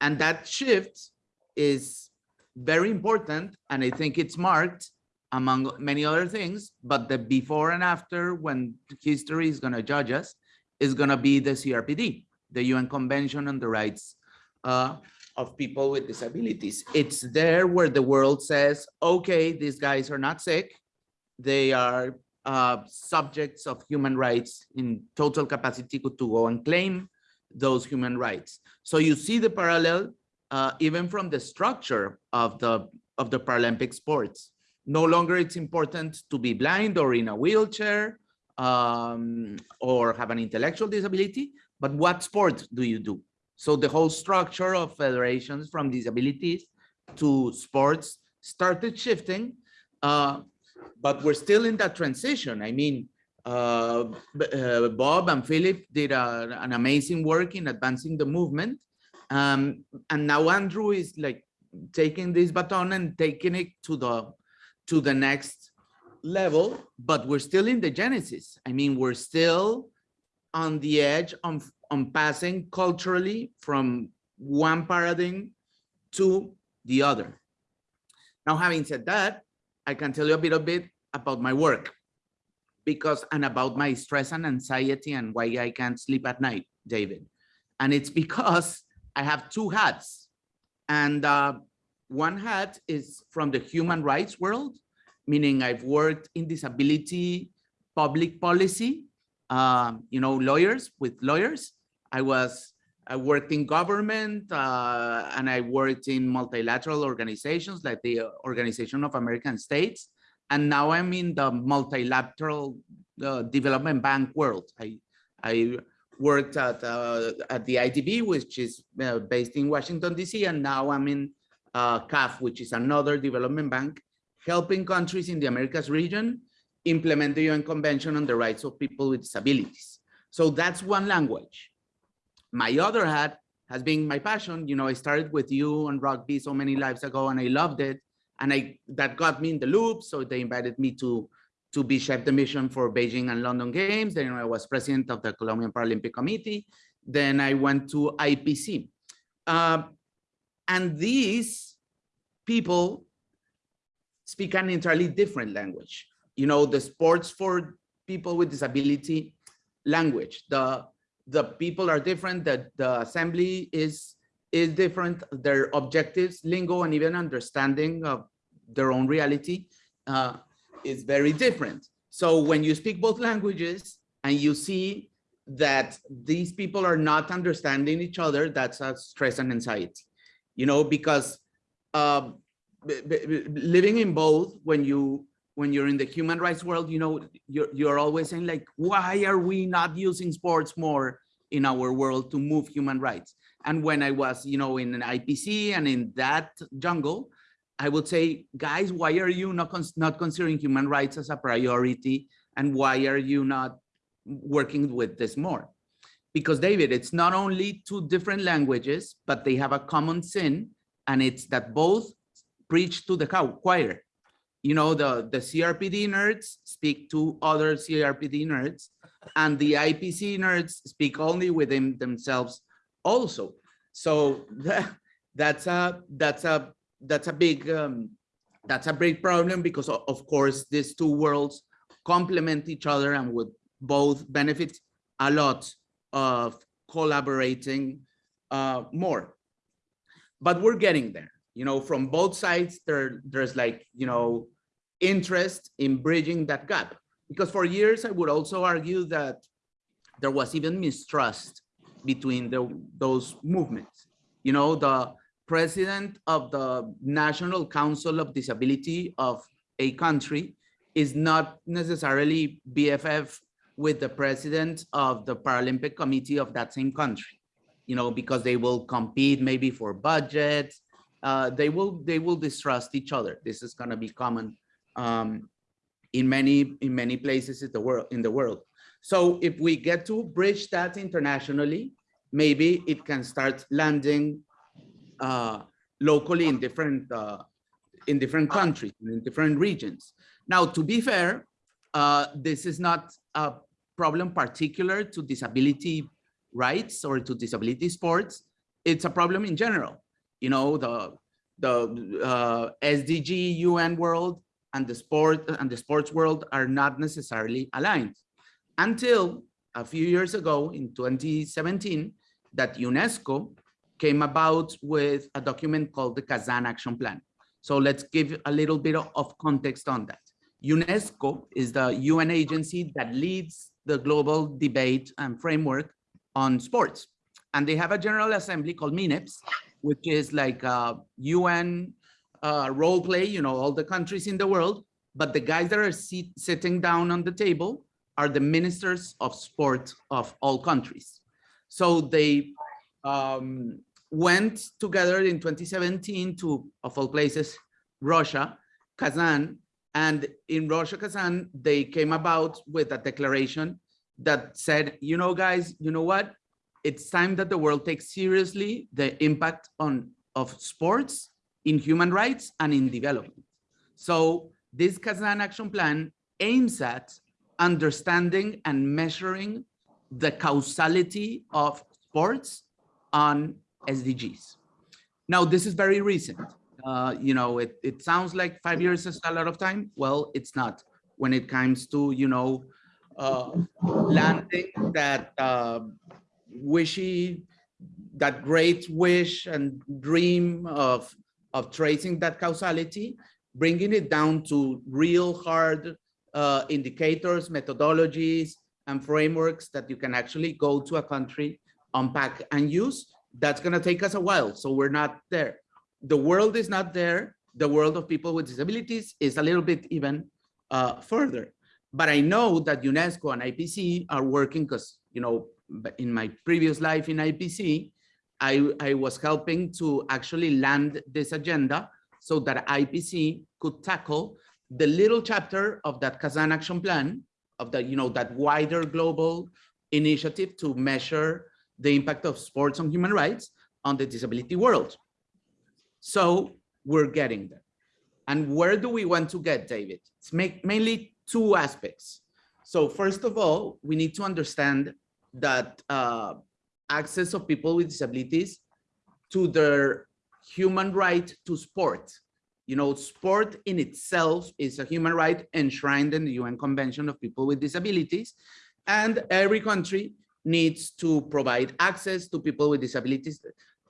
Speaker 7: And that shift is very important. And I think it's marked among many other things, but the before and after when history is gonna judge us is gonna be the CRPD, the UN Convention on the Rights uh, of people with disabilities. It's there where the world says, okay, these guys are not sick. They are uh, subjects of human rights in total capacity to go and claim those human rights. So you see the parallel uh, even from the structure of the of the Paralympic sports. No longer it's important to be blind or in a wheelchair um, or have an intellectual disability, but what sport do you do? So the whole structure of federations from disabilities to sports started shifting, uh, but we're still in that transition. I mean, uh, uh, Bob and Philip did a, an amazing work in advancing the movement. Um, and now Andrew is like taking this baton and taking it to the to the next level, but we're still in the genesis. I mean, we're still on the edge on, on passing culturally from one paradigm to the other. Now, having said that, I can tell you a bit, bit about my work because and about my stress and anxiety and why I can't sleep at night, David. And it's because I have two hats. And uh, one hat is from the human rights world, meaning I've worked in disability public policy um, you know, lawyers with lawyers. I was, I worked in government uh, and I worked in multilateral organizations like the Organization of American States. And now I'm in the multilateral uh, development bank world. I, I worked at, uh, at the IDB, which is uh, based in Washington, DC. And now I'm in uh, CAF, which is another development bank, helping countries in the Americas region implement the UN Convention on the Rights of People with Disabilities. So that's one language. My other hat has been my passion. You know, I started with you on rugby so many lives ago and I loved it. And I that got me in the loop. So they invited me to, to be chef de mission for Beijing and London Games. Then I was president of the Colombian Paralympic Committee. Then I went to IPC. Uh, and these people speak an entirely different language you know, the sports for people with disability language. The the people are different, that the assembly is is different, their objectives, lingo, and even understanding of their own reality uh, is very different. So when you speak both languages and you see that these people are not understanding each other, that's a stress and anxiety, you know, because um, living in both, when you when you're in the human rights world, you know, you're you're always saying like, why are we not using sports more in our world to move human rights? And when I was, you know, in an IPC and in that jungle, I would say, guys, why are you not cons- not considering human rights as a priority? And why are you not working with this more? Because David, it's not only two different languages, but they have a common sin, and it's that both preach to the choir. You know, the, the CRPD nerds speak to other CRPD nerds, and the IPC nerds speak only within themselves also. So that, that's a that's a that's a big um, that's a big problem because of course these two worlds complement each other and would both benefit a lot of collaborating uh, more. But we're getting there, you know, from both sides, there, there's like, you know, interest in bridging that gap. Because for years, I would also argue that there was even mistrust between the, those movements. You know, the president of the National Council of Disability of a country is not necessarily BFF with the president of the Paralympic Committee of that same country. You know, because they will compete maybe for budgets. Uh, they will they will distrust each other. This is going to be common um, in many in many places in the world in the world. So if we get to bridge that internationally, maybe it can start landing uh, locally in different uh, in different countries in different regions. Now, to be fair, uh, this is not a problem particular to disability rights or to disability sports. It's a problem in general. You know, the the uh, SDG UN world and the sport and the sports world are not necessarily aligned until a few years ago in 2017 that UNESCO came about with a document called the Kazan Action Plan. So let's give a little bit of- of context on that. UNESCO is the UN agency that leads the global debate and framework on sports. And they have a general assembly called MINEPS, which is like a UN uh, role play, you know, all the countries in the world. But the guys that are sit- sitting down on the table are the ministers of sport of all countries. So they um, went together in 2017 to, of all places, Russia, Kazan, and in Russia, Kazan, they came about with a declaration that said, you know, guys, you know what? It's time that the world takes seriously the impact on of sports in human rights and in development. So this Kazan action plan aims at understanding and measuring the causality of sports on SDGs. Now, this is very recent. Uh, you know, it, it sounds like five years is a lot of time. Well, it's not when it comes to, you know, uh, landing that uh, wishy, that great wish and dream of, of tracing that causality, bringing it down to real hard uh, indicators, methodologies, and frameworks that you can actually go to a country, unpack and use. That's gonna take us a while, so we're not there. The world is not there. The world of people with disabilities is a little bit even uh, further. But I know that UNESCO and IPC are working because, you know, in my previous life in IPC, I, I was helping to actually land this agenda so that IPC could tackle the little chapter of that Kazan action plan of the, you know, that wider global initiative to measure the impact of sports on human rights on the disability world. So we're getting there. And where do we want to get, David? It's make, mainly two aspects. So first of all, we need to understand that uh, access of people with disabilities to their human right to sport. You know, sport in itself is a human right enshrined in the UN Convention of People with Disabilities. And every country needs to provide access to people with disabilities,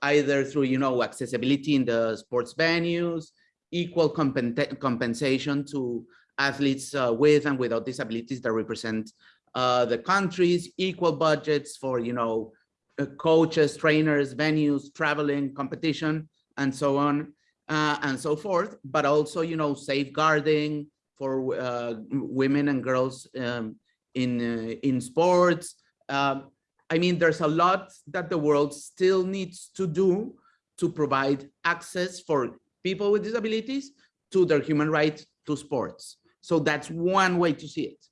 Speaker 7: either through, you know, accessibility in the sports venues, equal compen- compensation to athletes uh, with and without disabilities that represent uh, the countries, equal budgets for, you know, uh, coaches, trainers, venues, traveling, competition, and so on uh, and so forth, but also, you know, safeguarding for uh, women and girls um, in uh, in sports. Um, I mean, there's a lot that the world still needs to do to provide access for people with disabilities to their human right to sports. So that's one way to see it.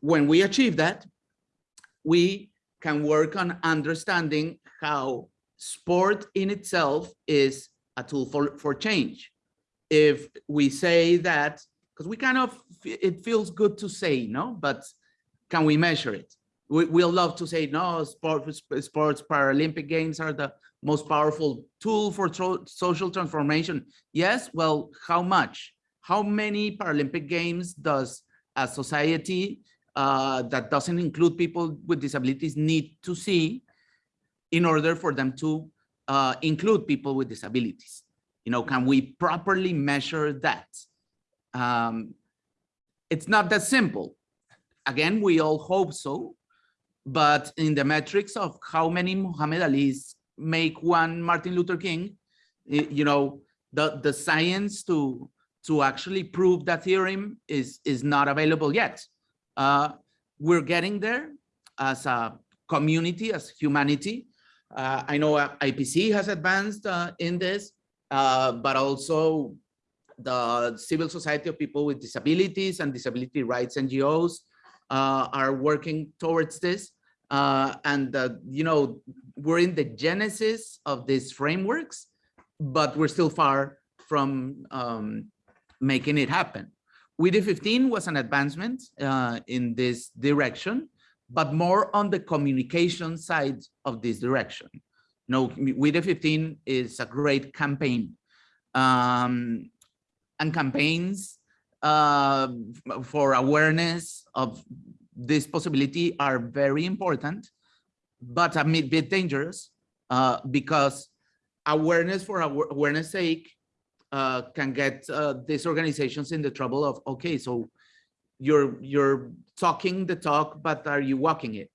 Speaker 7: When we achieve that, we can work on understanding how sport in itself is a tool for, for change. If we say that, because we kind of, it feels good to say, no, but can we measure it? We, we'll love to say, no, sport, sports, Paralympic games are the most powerful tool for social transformation. Yes, well, how much? How many Paralympic games does a society uh, that doesn't include people with disabilities need to see in order for them to uh, include people with disabilities? You know, can we properly measure that? Um, it's not that simple. Again, we all hope so, but in the metrics of how many Muhammad Ali's make one Martin Luther King, you know, the, the science to, to actually prove that theorem is, is not available yet. Uh, we're getting there as a community, as humanity. Uh, I know uh, IPC has advanced uh, in this, uh, but also the civil society of people with disabilities and disability rights NGOs uh, are working towards this. Uh, and, uh, you know, we're in the genesis of these frameworks, but we're still far from um, making it happen. We the 15 was an advancement uh, in this direction, but more on the communication side of this direction. No, We the 15 is a great campaign. Um, and campaigns uh, for awareness of this possibility are very important, but a bit dangerous uh, because awareness for awareness sake uh, can get uh, these organizations in the trouble of, okay, so you're you're talking the talk, but are you walking it?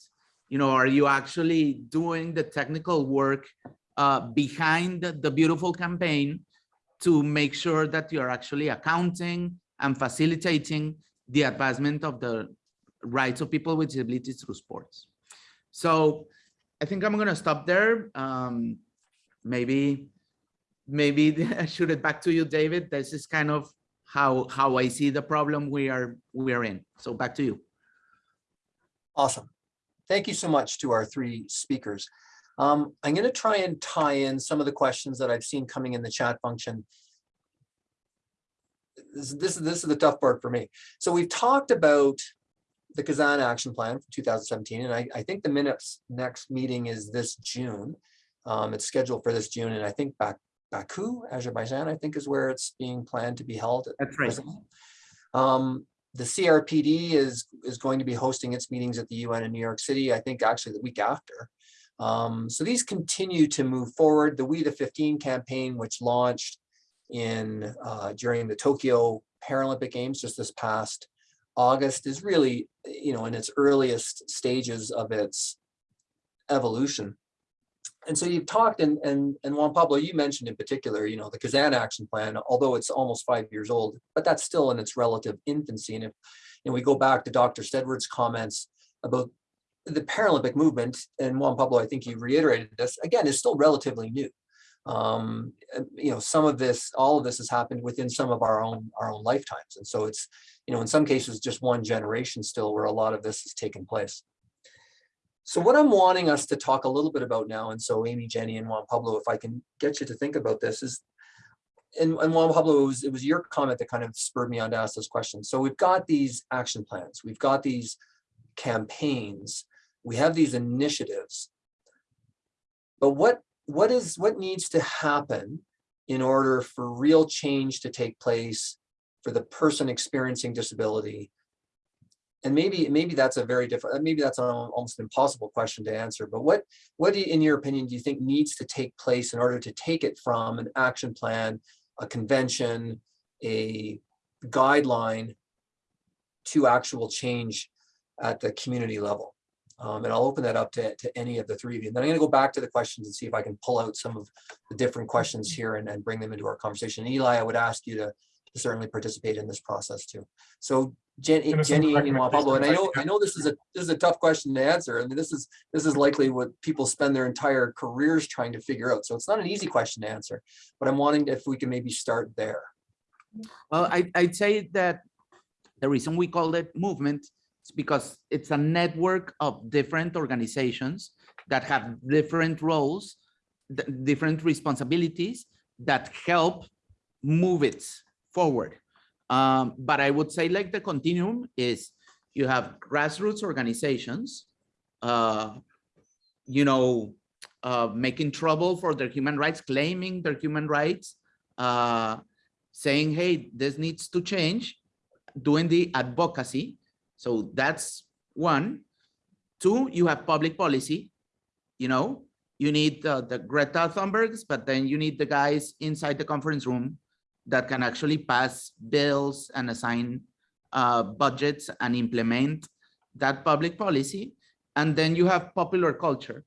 Speaker 7: You know, are you actually doing the technical work uh, behind the, beautiful campaign to make sure that you're actually accounting and facilitating the advancement of the rights of people with disabilities through sports. So I think I'm gonna stop there. Um, maybe, maybe I shoot it back to you, David. This is kind of how how I see the problem we are we are in. So back to you.
Speaker 2: Awesome. Thank you so much to our three speakers. Um, I'm going to try and tie in some of the questions that I've seen coming in the chat function. This, this, is- this is the tough part for me. So we've talked about the Kazan Action Plan for 2017, and I, I think the MINEPS next meeting is this June. Um, it's scheduled for this June, and I think Bak- Baku, Azerbaijan, I think is where it's being planned to be held.
Speaker 7: That's right.
Speaker 2: Um, the CRPD is, is going to be hosting its meetings at the UN in New York City, I think actually the week after. Um, so these continue to move forward. The We the 15 campaign, which launched in, uh, during the Tokyo Paralympic Games just this past August is really, you know, in its earliest stages of its evolution. And so you've talked and, and, and Juan Pablo, you mentioned in particular, you know, the Kazan action plan, although it's almost five years old, but that's still in its relative infancy. And if, and we go back to Dr. Steadward's comments about the Paralympic movement, and Juan Pablo, I think you reiterated this, again, is still relatively new. Um, you know, some of this, all of this has happened within some of our own, our own lifetimes. And so it's, you know, in some cases, just one generation still where a lot of this has taken place. So what I'm wanting us to talk a little bit about now, and so Amy, Jenny, and Juan Pablo, if I can get you to think about this, is, and, and Juan Pablo, it was, it was your comment that kind of spurred me on to ask this question. So we've got these action plans, we've got these campaigns, we have these initiatives. But what, what is, what needs to happen in order for real change to take place for the person experiencing disability and maybe maybe that's a very different maybe that's an almost impossible question to answer but what what do you, in your opinion do you think needs to take place in order to take it from an action plan a convention a guideline to actual change at the community level. Um, and I'll open that up to, to any of the three of you. And then I'm gonna go back to the questions and see if I can pull out some of the different questions here and, and bring them into our conversation. Eli, I would ask you to to certainly participate in this process too. So Jenny,
Speaker 1: Give
Speaker 2: Jenny, Amy, Juan Pablo, and I know. I know this is a, this is a tough question to answer. I mean, this is, this is likely what people spend their entire careers trying to figure out. So it's not an easy question to answer, but I'm wanting if we can maybe start there.
Speaker 7: Well, I, I'd say that the reason we call it movement is because it's a network of different organizations that have different roles, different responsibilities that help move it forward. Um, but I would say like the continuum is you have grassroots organizations, uh, you know, uh, making trouble for their human rights, claiming their human rights, uh, saying, hey, this needs to change, doing the advocacy. So that's one. Two, you have public policy. You know, you need uh, the Greta Thunbergs, but then you need the guys inside the conference room that can actually pass bills and assign uh, budgets and implement that public policy. And then you have popular culture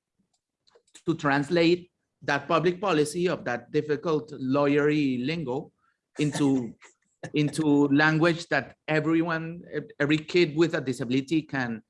Speaker 7: to translate that public policy of that difficult lawyery lingo into into language that everyone, every kid with a disability can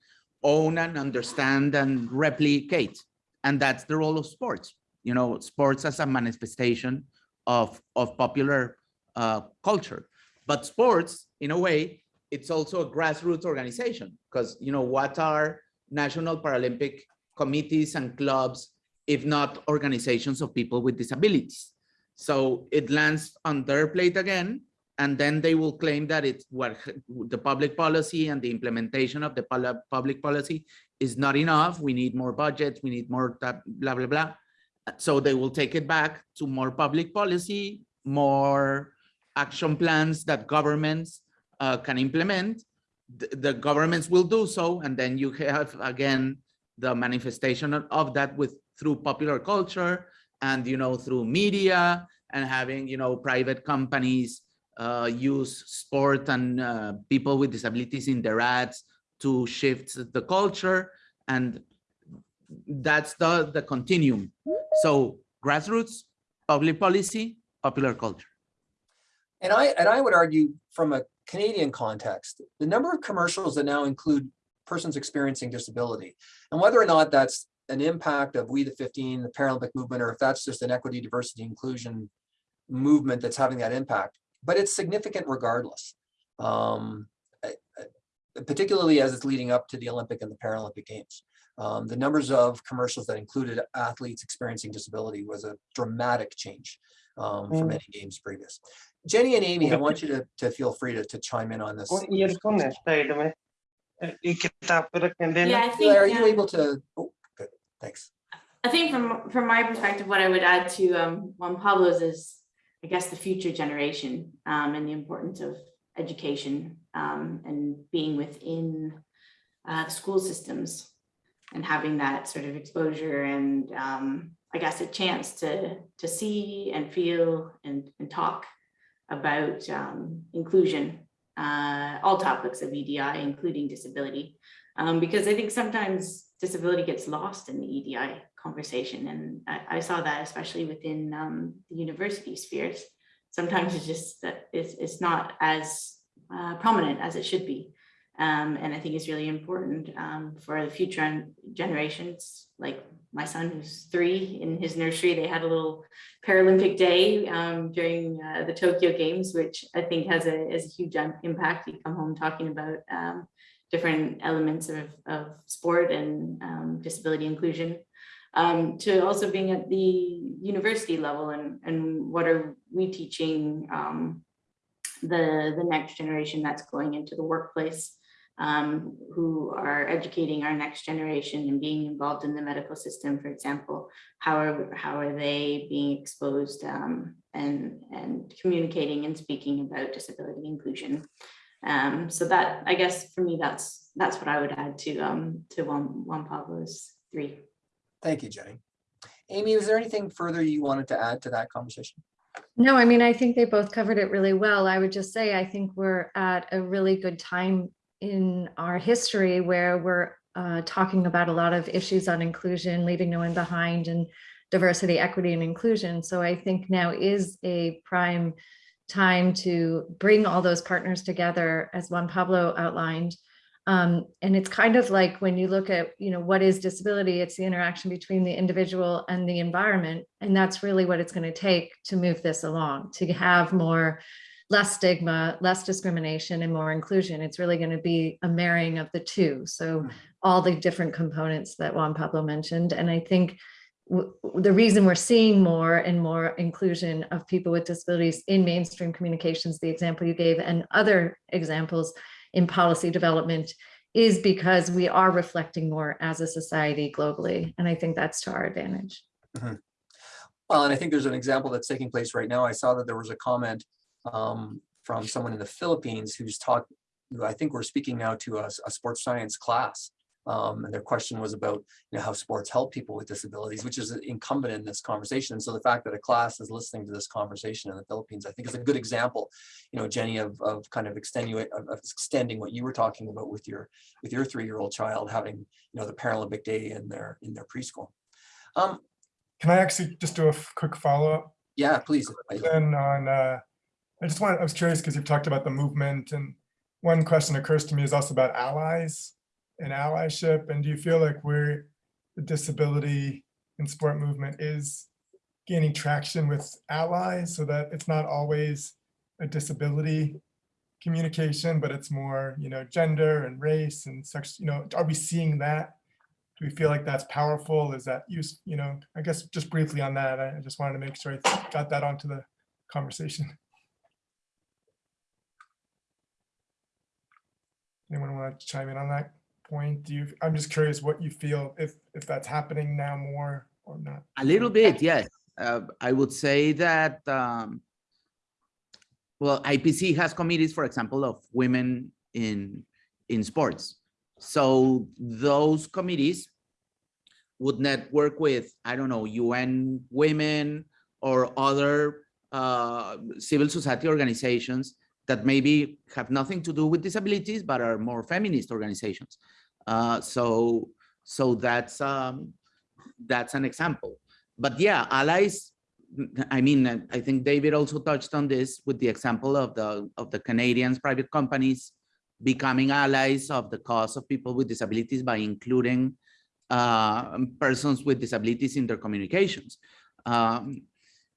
Speaker 7: own and understand and replicate. And that's the role of sports. You know, sports as a manifestation of, of popular uh, culture. But sports, in a way, it's also a grassroots organization because, you know, what are national Paralympic committees and clubs, if not organizations of people with disabilities? So it lands on their plate again, and then they will claim that it's what the public policy and the implementation of the public policy is not enough. We need more budgets, we need more blah, blah, blah. So they will take it back to more public policy, more action plans that governments uh, can implement. The, the governments will do so, and then you have again the manifestation of- that with through popular culture and you know through media and having you know private companies uh, use sport and uh, people with disabilities in their ads to shift the culture and that's the the continuum. So grassroots public policy popular culture.
Speaker 2: And I, and I would argue from a Canadian context, the number of commercials that now include persons experiencing disability and whether or not that's an impact of We the 15, the Paralympic movement, or if that's just an equity, diversity, inclusion movement that's having that impact, but it's significant regardless, um, particularly as it's leading up to the Olympic and the Paralympic Games. Um, the numbers of commercials that included athletes experiencing disability was a dramatic change um, mm. from any games previous. Jenny and Amy, I want you to, to feel free to, to chime in on this.
Speaker 6: Yeah, I think,
Speaker 2: are you
Speaker 6: yeah.
Speaker 2: able to? Oh, good. Thanks.
Speaker 6: I think from from my perspective, what I would add to um, Juan Pablo's is I guess, the future generation um, and the importance of education um, and being within uh, school systems and having that sort of exposure and um, I guess a chance to to see and feel and, and talk about um, inclusion, uh, all topics of EDI, including disability. Um, because I think sometimes disability gets lost in the EDI conversation. And I, I saw that especially within um, the university spheres. Sometimes it's just that it's, it's not as uh, prominent as it should be. Um, and I think it's really important um, for the future generations, like my son who's three in his nursery, they had a little Paralympic day um, during uh, the Tokyo Games, which I think has a, has a huge impact. You come home talking about um, different elements of, of sport and um, disability inclusion. Um, to also being at the university level and, and what are we teaching um, the, the next generation that's going into the workplace, um, who are educating our next generation and being involved in the medical system, for example, how are, how are they being exposed um, and, and communicating and speaking about disability inclusion? Um, so that, I guess for me, that's, that's what I would add to, um, to Juan, Juan Pablo's three.
Speaker 2: Thank you, Jenny. Amy, was there anything further you wanted to add to that conversation?
Speaker 3: No, I mean, I think they both covered it really well. I would just say, I think we're at a really good time in our history where we're uh, talking about a lot of issues on inclusion, leaving no one behind and diversity, equity and inclusion. So I think now is a prime time to bring all those partners together as Juan Pablo outlined. Um, and it's kind of like when you look at, you know, what is disability? It's the interaction between the individual and the environment. And that's really what it's going to take to move this along, to have more, less stigma, less discrimination and more inclusion. It's really going to be a marrying of the two. So all the different components that Juan Pablo mentioned. And I think the reason we're seeing more and more inclusion of people with disabilities in mainstream communications, the example you gave, and other examples in policy development is because we are reflecting more as a society globally. And I think that's to our advantage.
Speaker 2: Well, and I think there's an example that's taking place right now. I saw that there was a comment um, from someone in the Philippines who's who I think we're speaking now to a, a sports science class. Um, and their question was about, you know, how sports help people with disabilities, which is incumbent in this conversation. And so the fact that a class is listening to this conversation in the Philippines, I think is a good example, you know, Jenny, of, of kind of extending, of, of extending what you were talking about with your, with your three-year-old child having, you know, the Paralympic Day in their, in their preschool. Um,
Speaker 1: Can I actually just do a quick follow-up?
Speaker 2: yeah, please.
Speaker 1: Then on, uh, I just wanted, I was curious because you've talked about the movement and one question occurs to me is also about allies and allyship. And do you feel like we're, the disability and sport movement is gaining traction with allies so that it's not always a disability communication, but it's more, you know, gender and race and sex, you know, are we seeing that? Do we feel like that's powerful? Is that use, you know, I guess just briefly on that, I just wanted to make sure I got that onto the conversation. Anyone want to chime in on that point? Do you, I'm just curious what you feel if, if that's happening now more or not.
Speaker 7: A little bit, yes. Uh, I would say that, um, well, IPC has committees, for example, of women in, in sports. So those committees would network with, I don't know, UN Women or other uh, civil society organizations that maybe have nothing to do with disabilities, but are more feminist organizations. Uh, so, so that's um, that's an example. But yeah, allies. I mean, I think David also touched on this with the example of the of the Canadians private companies becoming allies of the cause of people with disabilities by including uh, persons with disabilities in their communications. Um,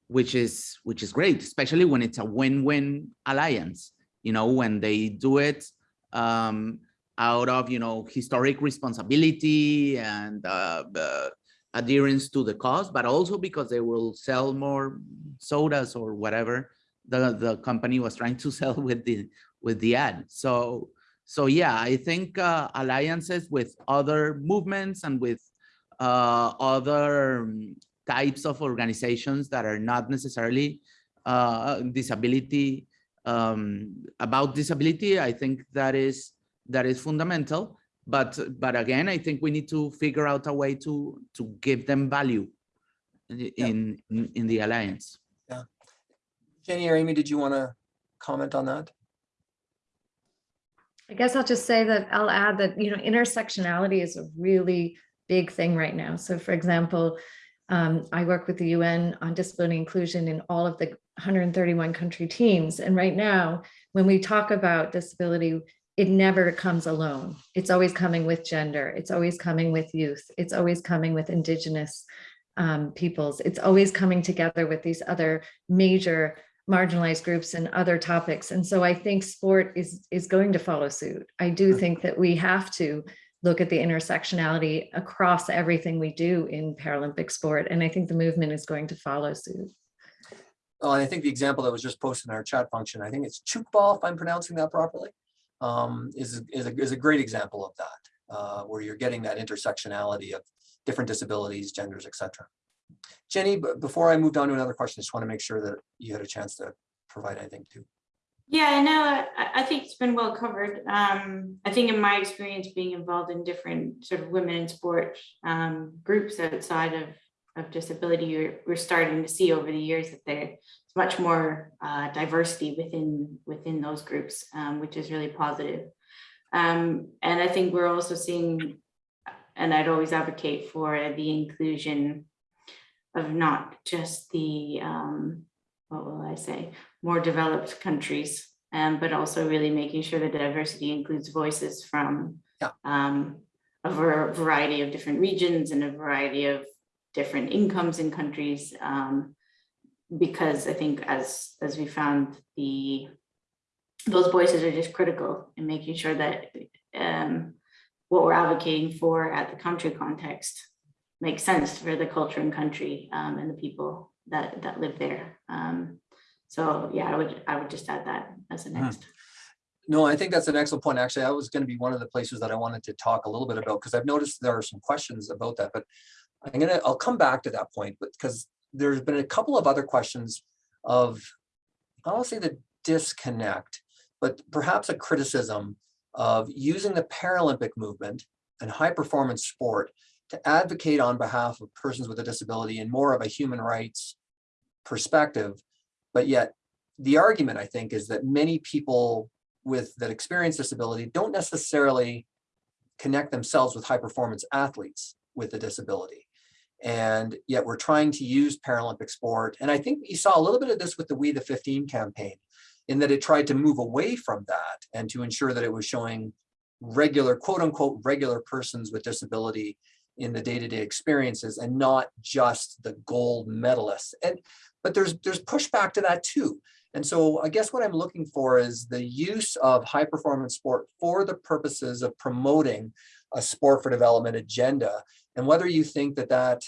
Speaker 7: which is which is great, especially when it's a win-win alliance. You know, when they do it um, out of you know historic responsibility and uh, uh, adherence to the cause, but also because they will sell more sodas or whatever the the company was trying to sell with the with the ad. So so yeah, I think uh, alliances with other movements and with uh, other um, types of organizations that are not necessarily uh, disability um, about disability. I think that is that is fundamental. But but again, I think we need to figure out a way to to give them value in in, in the alliance.
Speaker 2: Yeah, Jenny or Amy, did you want to comment on that?
Speaker 3: I guess I'll just say that I'll add that, you know, intersectionality is a really big thing right now. So for example, um, I work with the UN on disability inclusion in all of the 131 country teams. And right now, when we talk about disability, it never comes alone. It's always coming with gender. It's always coming with youth. It's always coming with indigenous um, peoples. It's always coming together with these other major marginalized groups and other topics. And so I think sport is, is going to follow suit. I do think that we have to look at the intersectionality across everything we do in Paralympic sport. And I think the movement is going to follow suit.
Speaker 2: Oh, and I think the example that was just posted in our chat function, I think it's Tchoukball, if I'm pronouncing that properly, um, is, is, a, is a great example of that, uh, where you're getting that intersectionality of different disabilities, genders, etc. Jenny, before I moved on to another question, I just want to make sure that you had a chance to provide anything too.
Speaker 6: Yeah, no, I, I think it's been well covered. Um, I think in my experience being involved in different sort of women in sport um, groups outside of, of disability, you're, we're starting to see over the years that there's much more uh, diversity within within those groups, um, which is really positive. Um, and I think we're also seeing, and I'd always advocate for the inclusion of not just the, um, what will I say, more developed countries, um, but also really making sure that diversity includes voices from
Speaker 2: Yeah.
Speaker 6: um, a variety of different regions and a variety of different incomes in countries. Um, because I think as, as we found the, those voices are just critical in making sure that um, what we're advocating for at the country context makes sense for the culture and country um, and the people that, that live there. Um, so yeah, I would, I would just add that as a
Speaker 2: Mhm.
Speaker 6: next.
Speaker 2: No, I think that's an excellent point. Actually, I was going to be one of the places that I wanted to talk a little bit about because I've noticed there are some questions about that, but I'm gonna, I'll come back to that point, but because there's been a couple of other questions of, I don't say the disconnect, but perhaps a criticism of using the Paralympic movement and high performance sport to advocate on behalf of persons with a disability in more of a human rights perspective. But yet the argument, I think, is that many people with that experience disability don't necessarily connect themselves with high performance athletes with a disability. And yet we're trying to use Paralympic sport. And I think you saw a little bit of this with the We the 15 campaign in that it tried to move away from that and to ensure that it was showing regular, quote unquote, regular persons with disability in the day-to-day experiences and not just the gold medalists. And but there's there's pushback to that too. And so I guess what I'm looking for is the use of high performance sport for the purposes of promoting a sport for development agenda and whether you think that that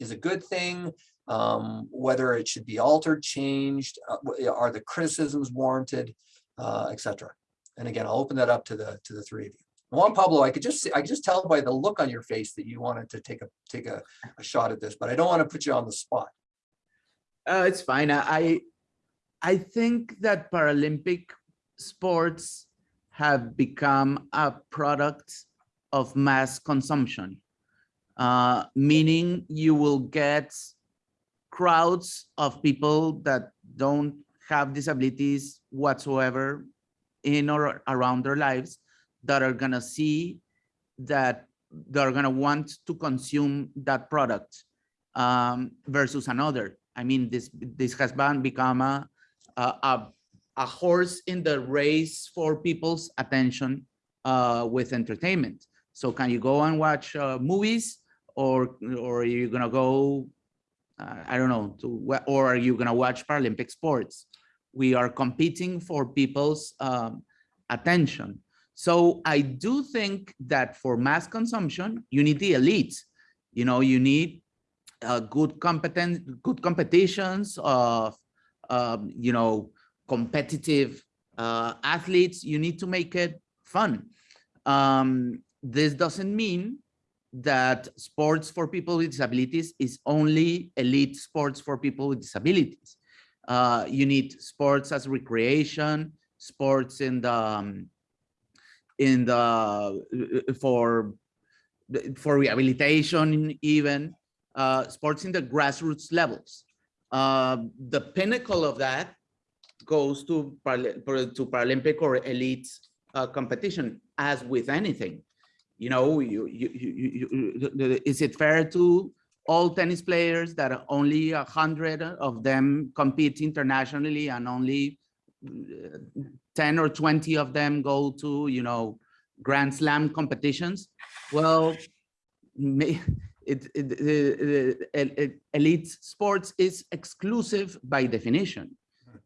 Speaker 2: is a good thing, um, whether it should be altered, changed, uh, are the criticisms warranted, uh, et cetera. And again, I'll open that up to the to the three of you. Juan Pablo, I could just see, I could just tell by the look on your face that you wanted to take a take a, a shot at this, but I don't want to put you on the spot.
Speaker 7: Uh, it's fine. I, I- think that Paralympic sports have become a product of mass consumption. Uh, meaning you will get crowds of people that don't have disabilities whatsoever in or around their lives that are gonna see that they're gonna want to consume that product um, versus another. I mean, this this has been become a, a a horse in the race for people's attention uh, with entertainment. So can you go and watch uh, movies, or or are you gonna go? Uh, I don't know. To or are you gonna watch Paralympic sports? We are competing for people's um, attention. So I do think that for mass consumption, you need the elite. You know, you need uh, good competent, good competitions of, um, you know, competitive uh, athletes. You need to make it fun. Um, this doesn't mean that sports for people with disabilities is only elite sports for people with disabilities. Uh, you need sports as recreation, sports in the um, in the uh, for for rehabilitation even uh, sports in the grassroots levels. Uh, the pinnacle of that goes to, to Paralympic or elite uh, competition, as with anything. You know, you, you, you, is it fair to all tennis players that only a hundred of them compete internationally and only uh, 10 or 20 of them go to, you know, Grand Slam competitions? Well, may, it, it, the- the el- el- elite sports is exclusive by definition.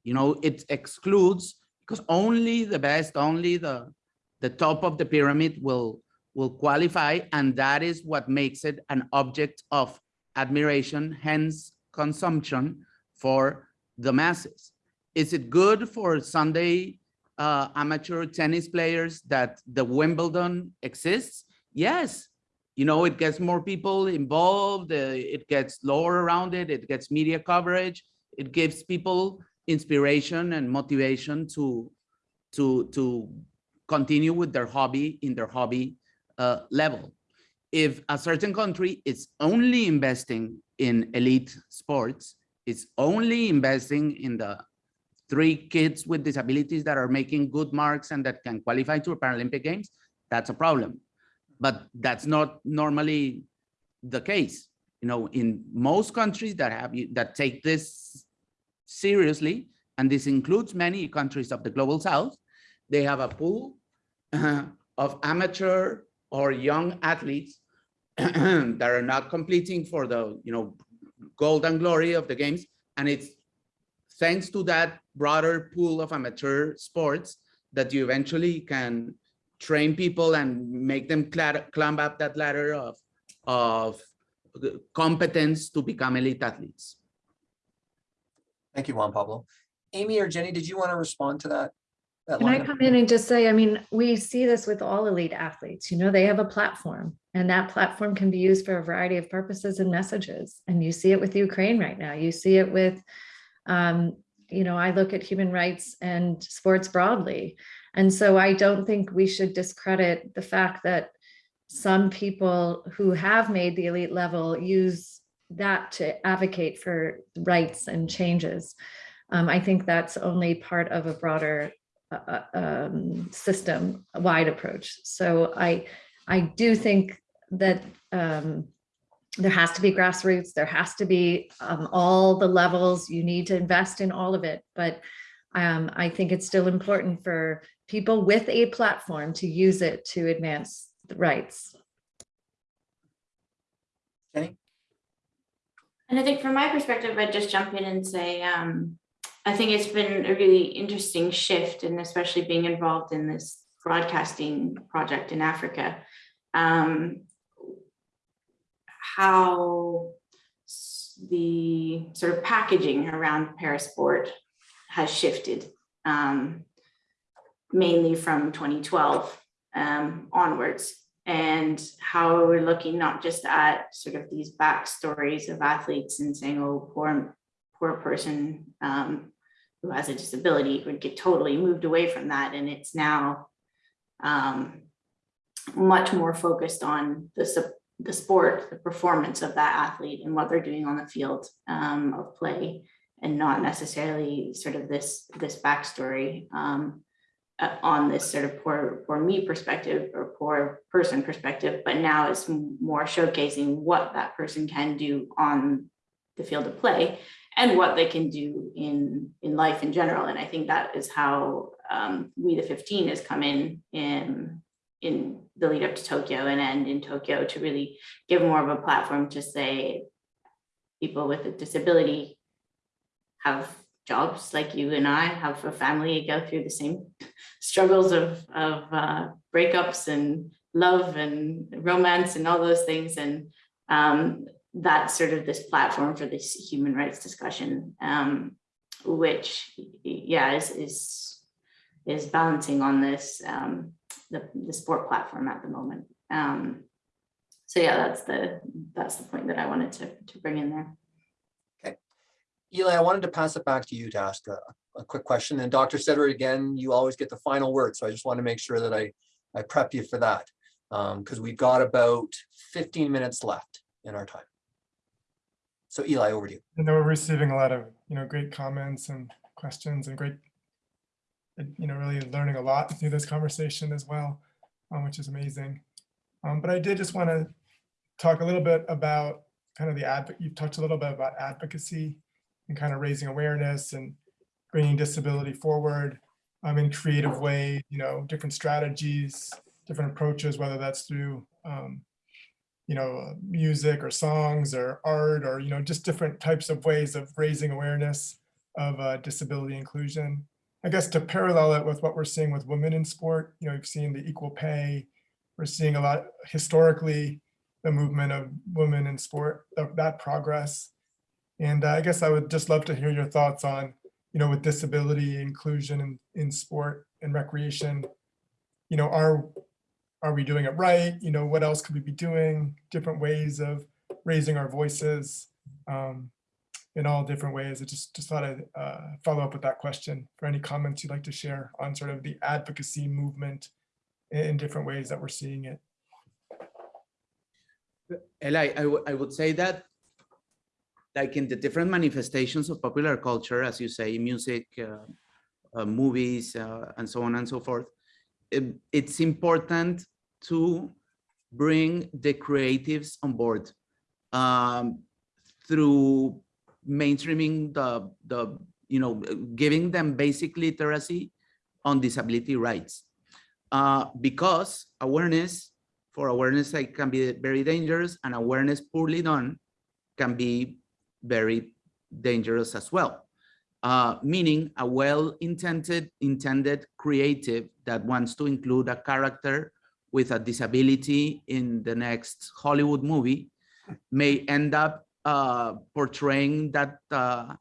Speaker 7: You know, it excludes because only the best, only the the top of the pyramid will will qualify, and that is what makes it an object of admiration, hence consumption for the masses. Is it good for Sunday uh, amateur tennis players that the Wimbledon exists? Yes, you know, it gets more people involved, uh, it gets lower around it, it gets media coverage, it gives people inspiration and motivation to to to continue with their hobby in their hobby uh, level. If a certain country is only investing in elite sports, it's only investing in the three kids with disabilities that are making good marks and that can qualify to Paralympic Games, that's a problem. But that's not normally the case. You know, in most countries that have, that take this seriously, and this includes many countries of the global south, they have a pool uh, of amateur or young athletes that are not competing for the, you know, golden glory of the games. And it's thanks to that broader pool of amateur sports that you eventually can train people and make them climb up that ladder of, of competence to become elite athletes.
Speaker 2: Thank you, Juan Pablo. Amy or Jenny, did you want to respond to that? that
Speaker 3: Can I come in and just say, I mean, we see this with all elite athletes, you know, they have a platform and that platform can be used for a variety of purposes and messages. And you see it with Ukraine right now. You see it with, um, you know, I look at human rights and sports broadly. And so I don't think we should discredit the fact that some people who have made the elite level use that to advocate for rights and changes. Um, I think that's only part of a broader uh, um, system-wide approach. So I, I do think that um, there has to be grassroots, there has to be um, all the levels, you need to invest in all of it. But um, I think it's still important for people with a platform to use it to advance the rights.
Speaker 2: Jenny?
Speaker 6: And I think from my perspective, I'd just jump in and say, um, I think it's been a really interesting shift and especially being involved in this broadcasting project in Africa. Um, how the sort of packaging around parasport has shifted, um, mainly from 2012 um, onwards and how we're looking not just at sort of these backstories of athletes and saying, oh, poor, poor person um, who has a disability would get totally moved away from that. And it's now um, much more focused on the, the sport, the performance of that athlete and what they're doing on the field um, of play and not necessarily sort of this, this backstory. Um, uh, on this sort of poor, poor me perspective or poor person perspective, but now it's more showcasing what that person can do on the field of play and what they can do in, in life in general. And I think that is how um, We the 15 has come in, in, in the lead up to Tokyo and end in Tokyo to really give more of a platform to say people with a disability have jobs like you and I have a family go through the same struggles of of uh, breakups and love and romance and all those things. And um, that's sort of this platform for this human rights discussion um, which yeah is is is balancing on this um, the, the sport platform at the moment. Um, so yeah that's the that's the point that I wanted to to bring in there
Speaker 2: Eli, I wanted to pass it back to you to ask a, a quick question. And Dr. Steadward, again, you always get the final word. So I just want to make sure that I, I prep you for that. Because we've got about 15 minutes left in our time. So Eli, over to you.
Speaker 1: I know we're receiving a lot of, you know, great comments and questions and great, uh, you know, really learning a lot through this conversation as well, um, which is amazing. Um, but I did just want to talk a little bit about kind of the advocate, you've touched a little bit about advocacy and kind of raising awareness and bringing disability forward um, in creative ways, you know, different strategies, different approaches, whether that's through, um, you know, uh, music or songs or art or, you know, just different types of ways of raising awareness of uh, disability inclusion. I guess to parallel it with what we're seeing with women in sport, you know, we've seen the equal pay. We're seeing a lot historically, the movement of women in sport, that progress. And uh, I guess I would just love to hear your thoughts on, you know, with disability inclusion in, in sport and recreation, you know, are, are we doing it right? You know, what else could we be doing? Different ways of raising our voices um, in all different ways. I just, just thought I'd uh, follow up with that question for any comments you'd like to share on sort of the advocacy movement in, different ways that we're seeing it.
Speaker 7: Eli, I, I would say that like in the different manifestations of popular culture, as you say, music, uh, uh, movies, uh, and so on and so forth, it- it's important to bring the creatives on board um, through mainstreaming the, the, you know, giving them basic literacy on disability rights. Uh, because awareness, for awareness sake, can be very dangerous and awareness poorly done can be very dangerous as well. Uh, meaning a well-intended, intended creative that wants to include a character with a disability in the next Hollywood movie may end up uh, portraying that uh,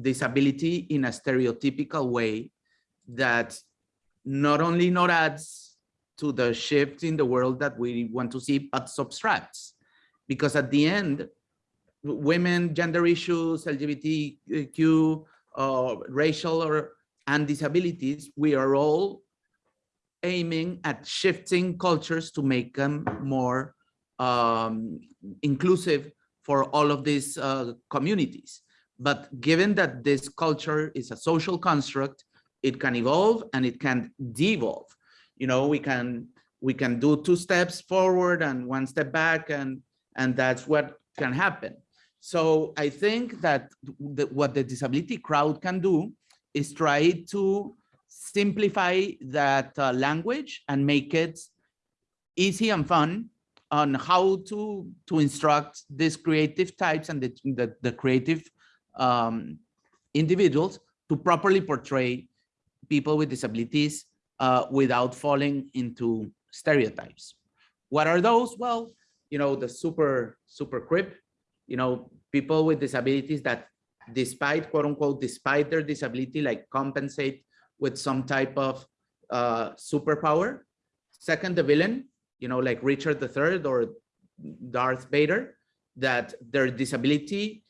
Speaker 7: disability in a stereotypical way that not only not adds to the shift in the world that we want to see, but subtracts. Because at the end, women, gender issues, LGBTQ, uh, racial or and disabilities, we are all aiming at shifting cultures to make them more um, inclusive for all of these uh, communities. But given that this culture is a social construct, it can evolve and it can devolve. You know, we can we can do two steps forward and one step back, and and that's what can happen. So I think that the, what the disability crowd can do is try to simplify that uh, language and make it easy and fun on how to to instruct these creative types and the the, the creative um, individuals to properly portray people with disabilities uh, without falling into stereotypes. What are those? Well, you know, the super, super crip, you know, people with disabilities that despite quote unquote, despite their disability, like compensate with some type of uh, superpower. Second, the villain, you know, like Richard III or Darth Vader, that their disability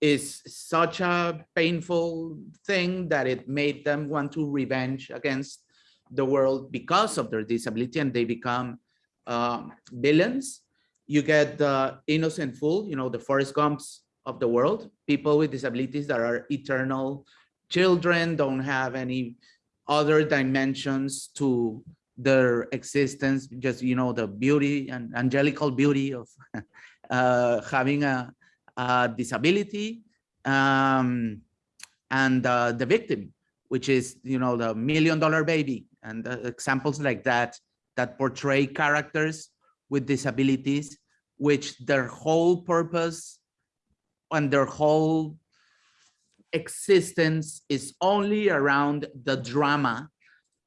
Speaker 7: is such a painful thing that it made them want to revenge against the world because of their disability and they become um, villains. You get the innocent fool, you know, the Forrest Gumps of the world, people with disabilities that are eternal children, don't have any other dimensions to their existence, just, you know, the beauty and angelical beauty of uh, having a, uh, disability um, and uh, the victim, which is, you know, the million dollar baby and uh, examples like that, that portray characters with disabilities, which their whole purpose and their whole existence is only around the drama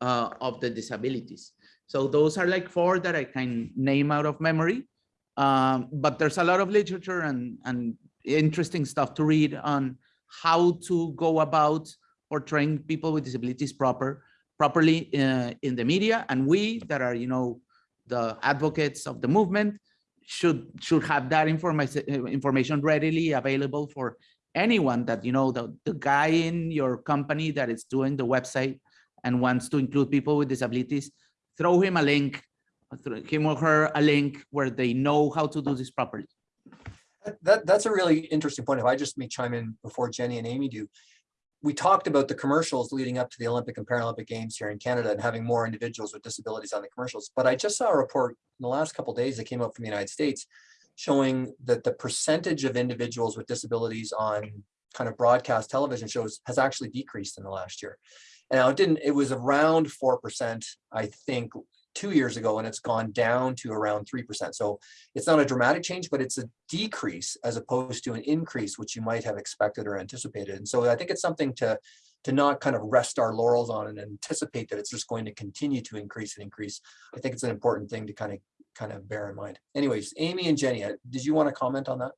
Speaker 7: uh, of the disabilities. So those are like four that I can name out of memory. Um, but there's a lot of literature and, and interesting stuff to read on how to go about portraying people with disabilities proper properly uh, in the media. And we that are, you know, the advocates of the movement should should have that information information readily available for anyone that, you know, the, the guy in your company that is doing the website and wants to include people with disabilities, throw him a link him or her a link where they know how to do this properly.
Speaker 2: That, that's a really interesting point. If I just may chime in before Jenny and Amy do. We talked about the commercials leading up to the Olympic and Paralympic Games here in Canada and having more individuals with disabilities on the commercials. But I just saw a report in the last couple days that came out from the United States showing that the percentage of individuals with disabilities on kind of broadcast television shows has actually decreased in the last year. And now it didn't, it was around 4%, I think, two years ago and it's gone down to around 3%. So it's not a dramatic change, but it's a decrease as opposed to an increase, which you might have expected or anticipated. And so I think it's something to, to not kind of rest our laurels on and anticipate that it's just going to continue to increase and increase. I think it's an important thing to kind of kind of bear in mind. Anyways, Amy and Jenny, uh, did you want to comment on that?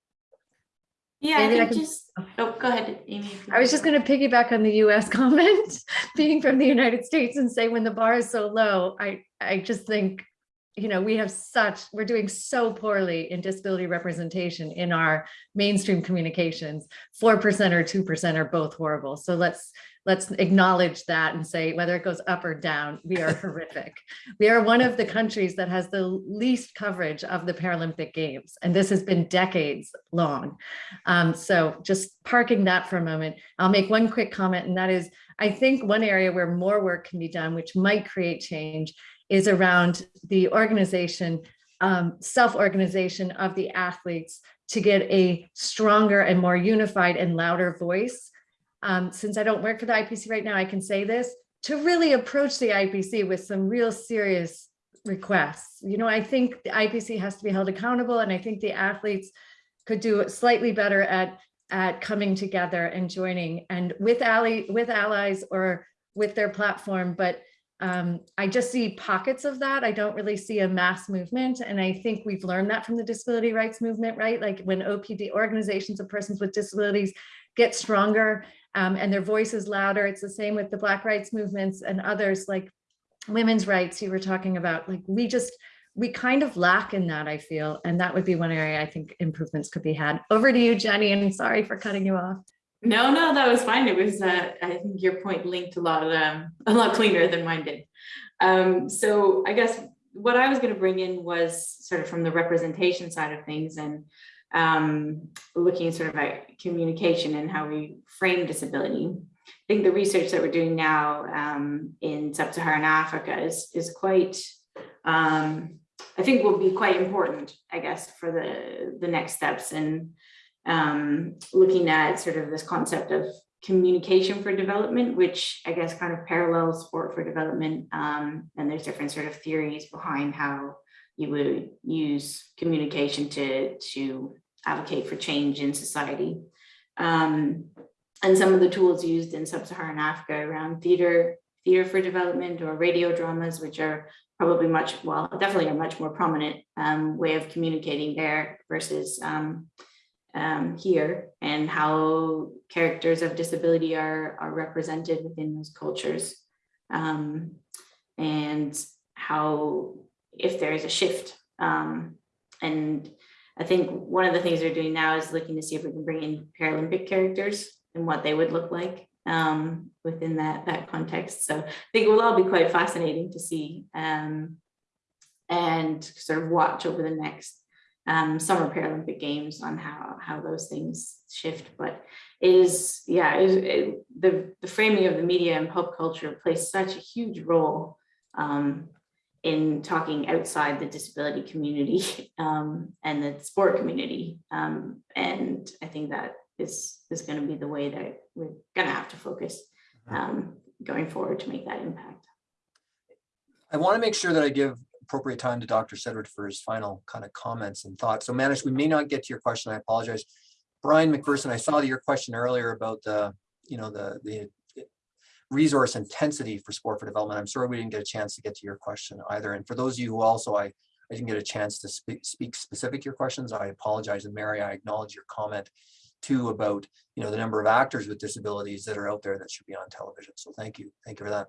Speaker 6: Yeah, I
Speaker 3: I
Speaker 6: think
Speaker 3: can-
Speaker 6: just, oh, go ahead, Amy.
Speaker 3: I was just going to piggyback on the US comment, being from the United States and say when the bar is so low, I, I just think, you know, we have such, we're doing so poorly in disability representation in our mainstream communications. 4% or 2% are both horrible. So let's, let's acknowledge that and say whether it goes up or down, we are horrific. We are one of the countries that has the least coverage of the Paralympic Games, and this has been decades long. Um, so just parking that for a moment, I'll make one quick comment, and that is, I think one area where more work can be done, which might create change, is around the organization, um, self-organization of the athletes to get a stronger and more unified and louder voice. Um, since I don't work for the IPC right now, I can say this, to really approach the IPC with some real serious requests. You know, I think the IPC has to be held accountable and I think the athletes could do slightly better at, at coming together and joining and with ally, with allies or with their platform, but um, I just see pockets of that. I don't really see a mass movement. And I think we've learned that from the disability rights movement, right? Like when OPD organizations of persons with disabilities get stronger um, and their voice is louder. It's the same with the Black rights movements and others like women's rights you were talking about. Like we just, we kind of lack in that, I feel. And that would be one area I think improvements could be had. Over to you, Jenny, and sorry for cutting you off.
Speaker 6: No, no, that was fine. It was, uh, I think your point linked a lot, um, a lot cleaner than mine did. Um, so I guess what I was going to bring in was sort of from the representation side of things and um, looking sort of at communication and how we frame disability. I think the research that we're doing now um, in sub-Saharan Africa is, is quite, um, I think will be quite important, I guess, for the, the next steps and um, looking at sort of this concept of communication for development, which I guess kind of parallels sport for development. Um, and there's different sort of theories behind how you would use communication to, to advocate for change in society. Um, and some of the tools used in sub-Saharan Africa around theater, theater for development or radio dramas, which are probably much, well, definitely a much more prominent um, way of communicating there versus um, um, here and how characters of disability are, are represented within those cultures. Um, and how, if there is a shift. Um, and I think one of the things they're doing now is looking to see if we can bring in Paralympic characters and what they would look like um, within that, that context. So I think it will all be quite fascinating to see um, and sort of watch over the next um, summer Paralympic Games on how how those things shift. But it is yeah, it, it, the the framing of the media and pop culture plays such a huge role um, in talking outside the disability community um, and the sport community. Um, and I think that is is going to be the way that we're going to have to focus um, going forward to make that impact.
Speaker 2: I want to make sure that I give appropriate time to Dr. Steadward for his final kind of comments and thoughts. So Manish, we may not get to your question. I apologize. Brian McPherson, I saw your question earlier about the, you know, the, the resource intensity for sport for development. I'm sorry we didn't get a chance to get to your question either. And for those of you who also I, I didn't get a chance to speak, speak specific to your questions, I apologize. And Mary, I acknowledge your comment too about, you know, the number of actors with disabilities that are out there that should be on television. So thank you. Thank you for that.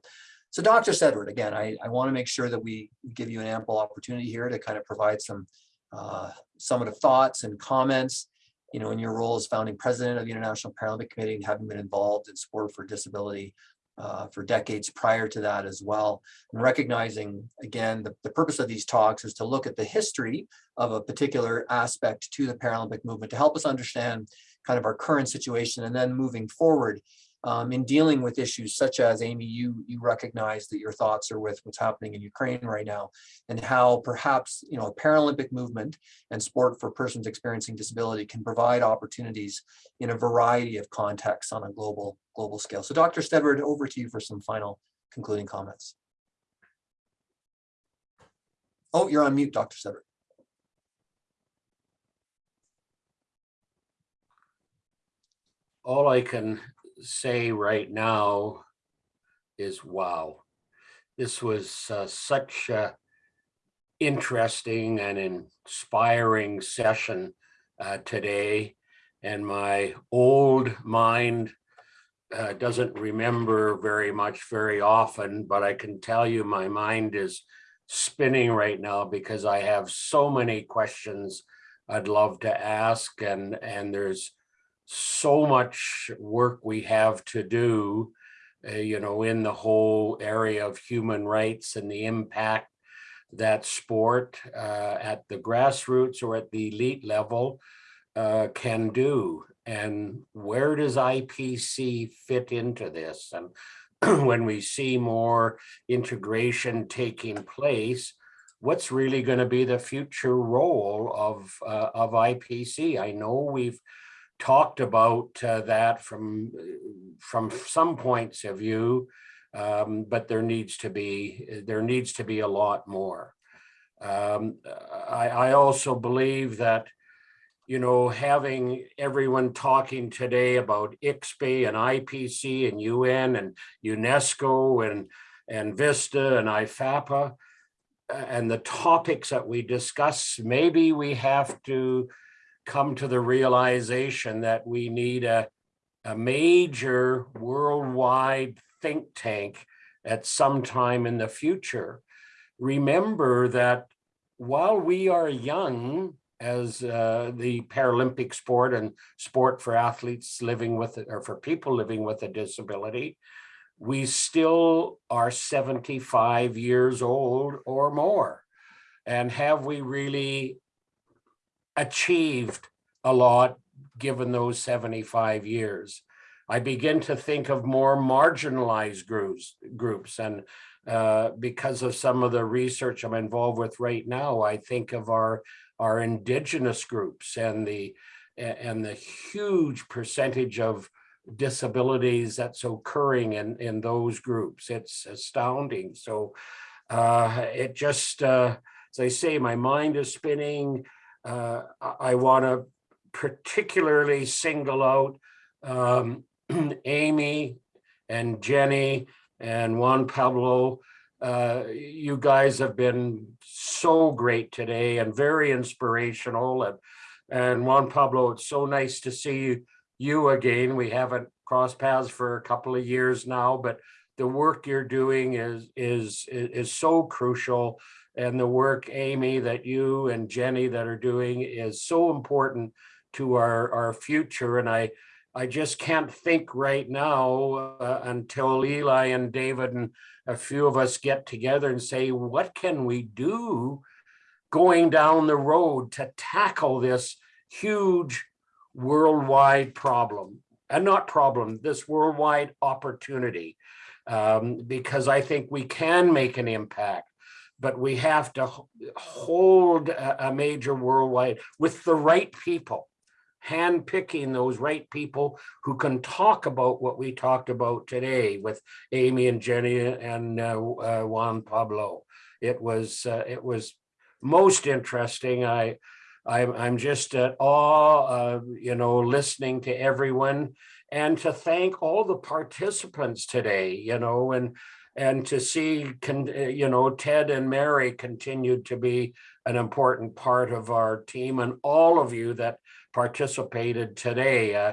Speaker 2: So Dr. Steadward, again, I, I want to make sure that we give you an ample opportunity here to kind of provide some uh, summative thoughts and comments, you know, in your role as founding president of the International Paralympic Committee, and having been involved in sport for disability uh, for decades prior to that as well. And recognizing, again, the, the purpose of these talks is to look at the history of a particular aspect to the Paralympic movement to help us understand kind of our current situation and then moving forward um, in dealing with issues such as Amy, you you recognize that your thoughts are with what's happening in Ukraine right now, and how perhaps you know a Paralympic movement and sport for persons experiencing disability can provide opportunities in a variety of contexts on a global global scale. So, Dr. Steadward, over to you for some final concluding comments. Oh, you're on mute, Dr. Steadward.
Speaker 4: All I can say right now is wow. This was uh, such a interesting and inspiring session uh, today. And my old mind uh, doesn't remember very much very often, but I can tell you my mind is spinning right now because I have so many questions I'd love to ask and, and there's so much work we have to do uh, you know, in the whole area of human rights and the impact that sport uh, at the grassroots or at the elite level uh, can do. And where does IPC fit into this? And when we see more integration taking place, what's really going to be the future role of uh, of IPC? I know we've talked about uh, that from from some points of view, um, but there needs to be there needs to be a lot more. Um, I, I also believe that you know having everyone talking today about ICSPE and IPC and UN and UNESCO and and Vista and IFAPA and the topics that we discuss, maybe we have to come to the realization that we need a, a major worldwide think tank at some time in the future. Remember that while we are young as uh, the Paralympic sport and sport for athletes living with it or for people living with a disability, we still are 75 years old or more. And have we really achieved a lot given those 75 years? I begin to think of more marginalized groups, groups and uh, because of some of the research I'm involved with right now, I think of our our indigenous groups and the and the huge percentage of disabilities that's occurring in in those groups. It's astounding. So uh, it just, uh, as I say, my mind is spinning. Uh, I, want to particularly single out um, Amy and Jenny and Juan Pablo. Uh, you guys have been so great today and very inspirational. And, and Juan Pablo, it's so nice to see you, you again. We haven't crossed paths for a couple of years now, but the work you're doing is, is, is so crucial. And the work, Amy, that you and Jenny that are doing is so important to our, our future. And I, I just can't think right now uh, until Eli and David and a few of us get together and say, what can we do going down the road to tackle this huge worldwide problem? And not problem, this worldwide opportunity. Um, because I think we can make an impact, but we have to hold a, major worldwide with the right people handpicking those right people who can talk about what we talked about today with Amy and Jenny and uh, uh, Juan Pablo. It was uh, it was most interesting. I I'm, I'm just at awe, you know, listening to everyone and to thank all the participants today, you know, and and to see, you know, Ted and Mary continued to be an important part of our team and all of you that participated today. Uh,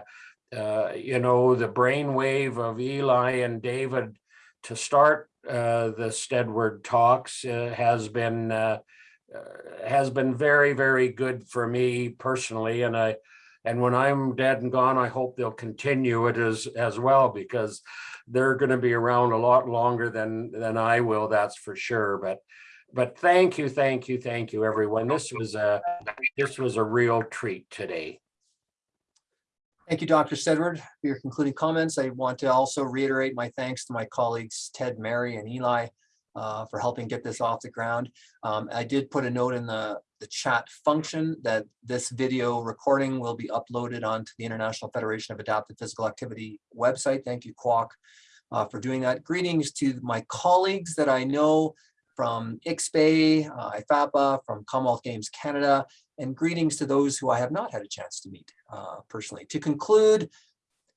Speaker 4: uh, you know, the brainwave of Eli and David to start uh, the Steadward talks uh, has been uh, uh, has been very, very good for me personally. And I and when I'm dead and gone, I hope they'll continue it as as well because they're going to be around a lot longer than than I will. That's for sure. But but thank you, thank you, thank you, everyone. This was a this was a real treat today.
Speaker 2: Thank you, Dr. Steadward, for your concluding comments. I want to also reiterate my thanks to my colleagues, Ted, Mary, and Eli, uh, for helping get this off the ground. Um, I did put a note in the, the chat function that this video recording will be uploaded onto the International Federation of Adaptive Physical Activity website. Thank you, Kwok, uh, for doing that. Greetings to my colleagues that I know from ICSPE, uh, IFAPA, from Commonwealth Games Canada, and greetings to those who I have not had a chance to meet uh, personally. To conclude,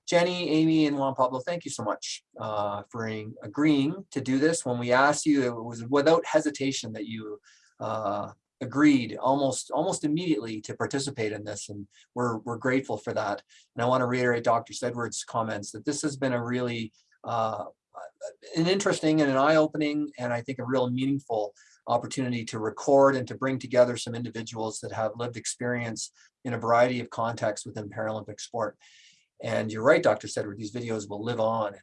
Speaker 2: Jenny, Amy, and Juan Pablo, thank you so much uh, for agreeing to do this. When we asked you, it was without hesitation that you uh, agreed almost almost immediately to participate in this, and we're we're grateful for that. And I want to reiterate Dr. Steadward's comments that this has been a really uh, an interesting and an eye-opening, and I think a real meaningful opportunity to record and to bring together some individuals that have lived experience in a variety of contexts within Paralympic sport. And you're right, Dr. Stedward, these videos will live on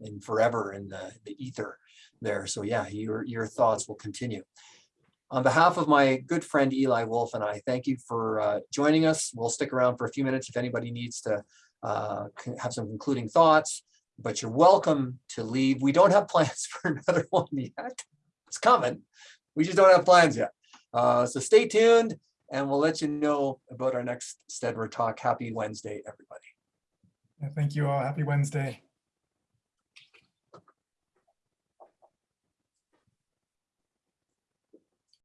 Speaker 2: in forever in the, the ether there. So yeah, your, your thoughts will continue. On behalf of my good friend Eli Wolff and I, thank you for uh, joining us. We'll stick around for a few minutes if anybody needs to uh, have some concluding thoughts, but you're welcome to leave. We don't have plans for another one yet. It's coming. We just don't have plans yet. Uh, So stay tuned and we'll let you know about our next Steadward Talk. Happy Wednesday, everybody.
Speaker 1: Thank you all. Happy Wednesday.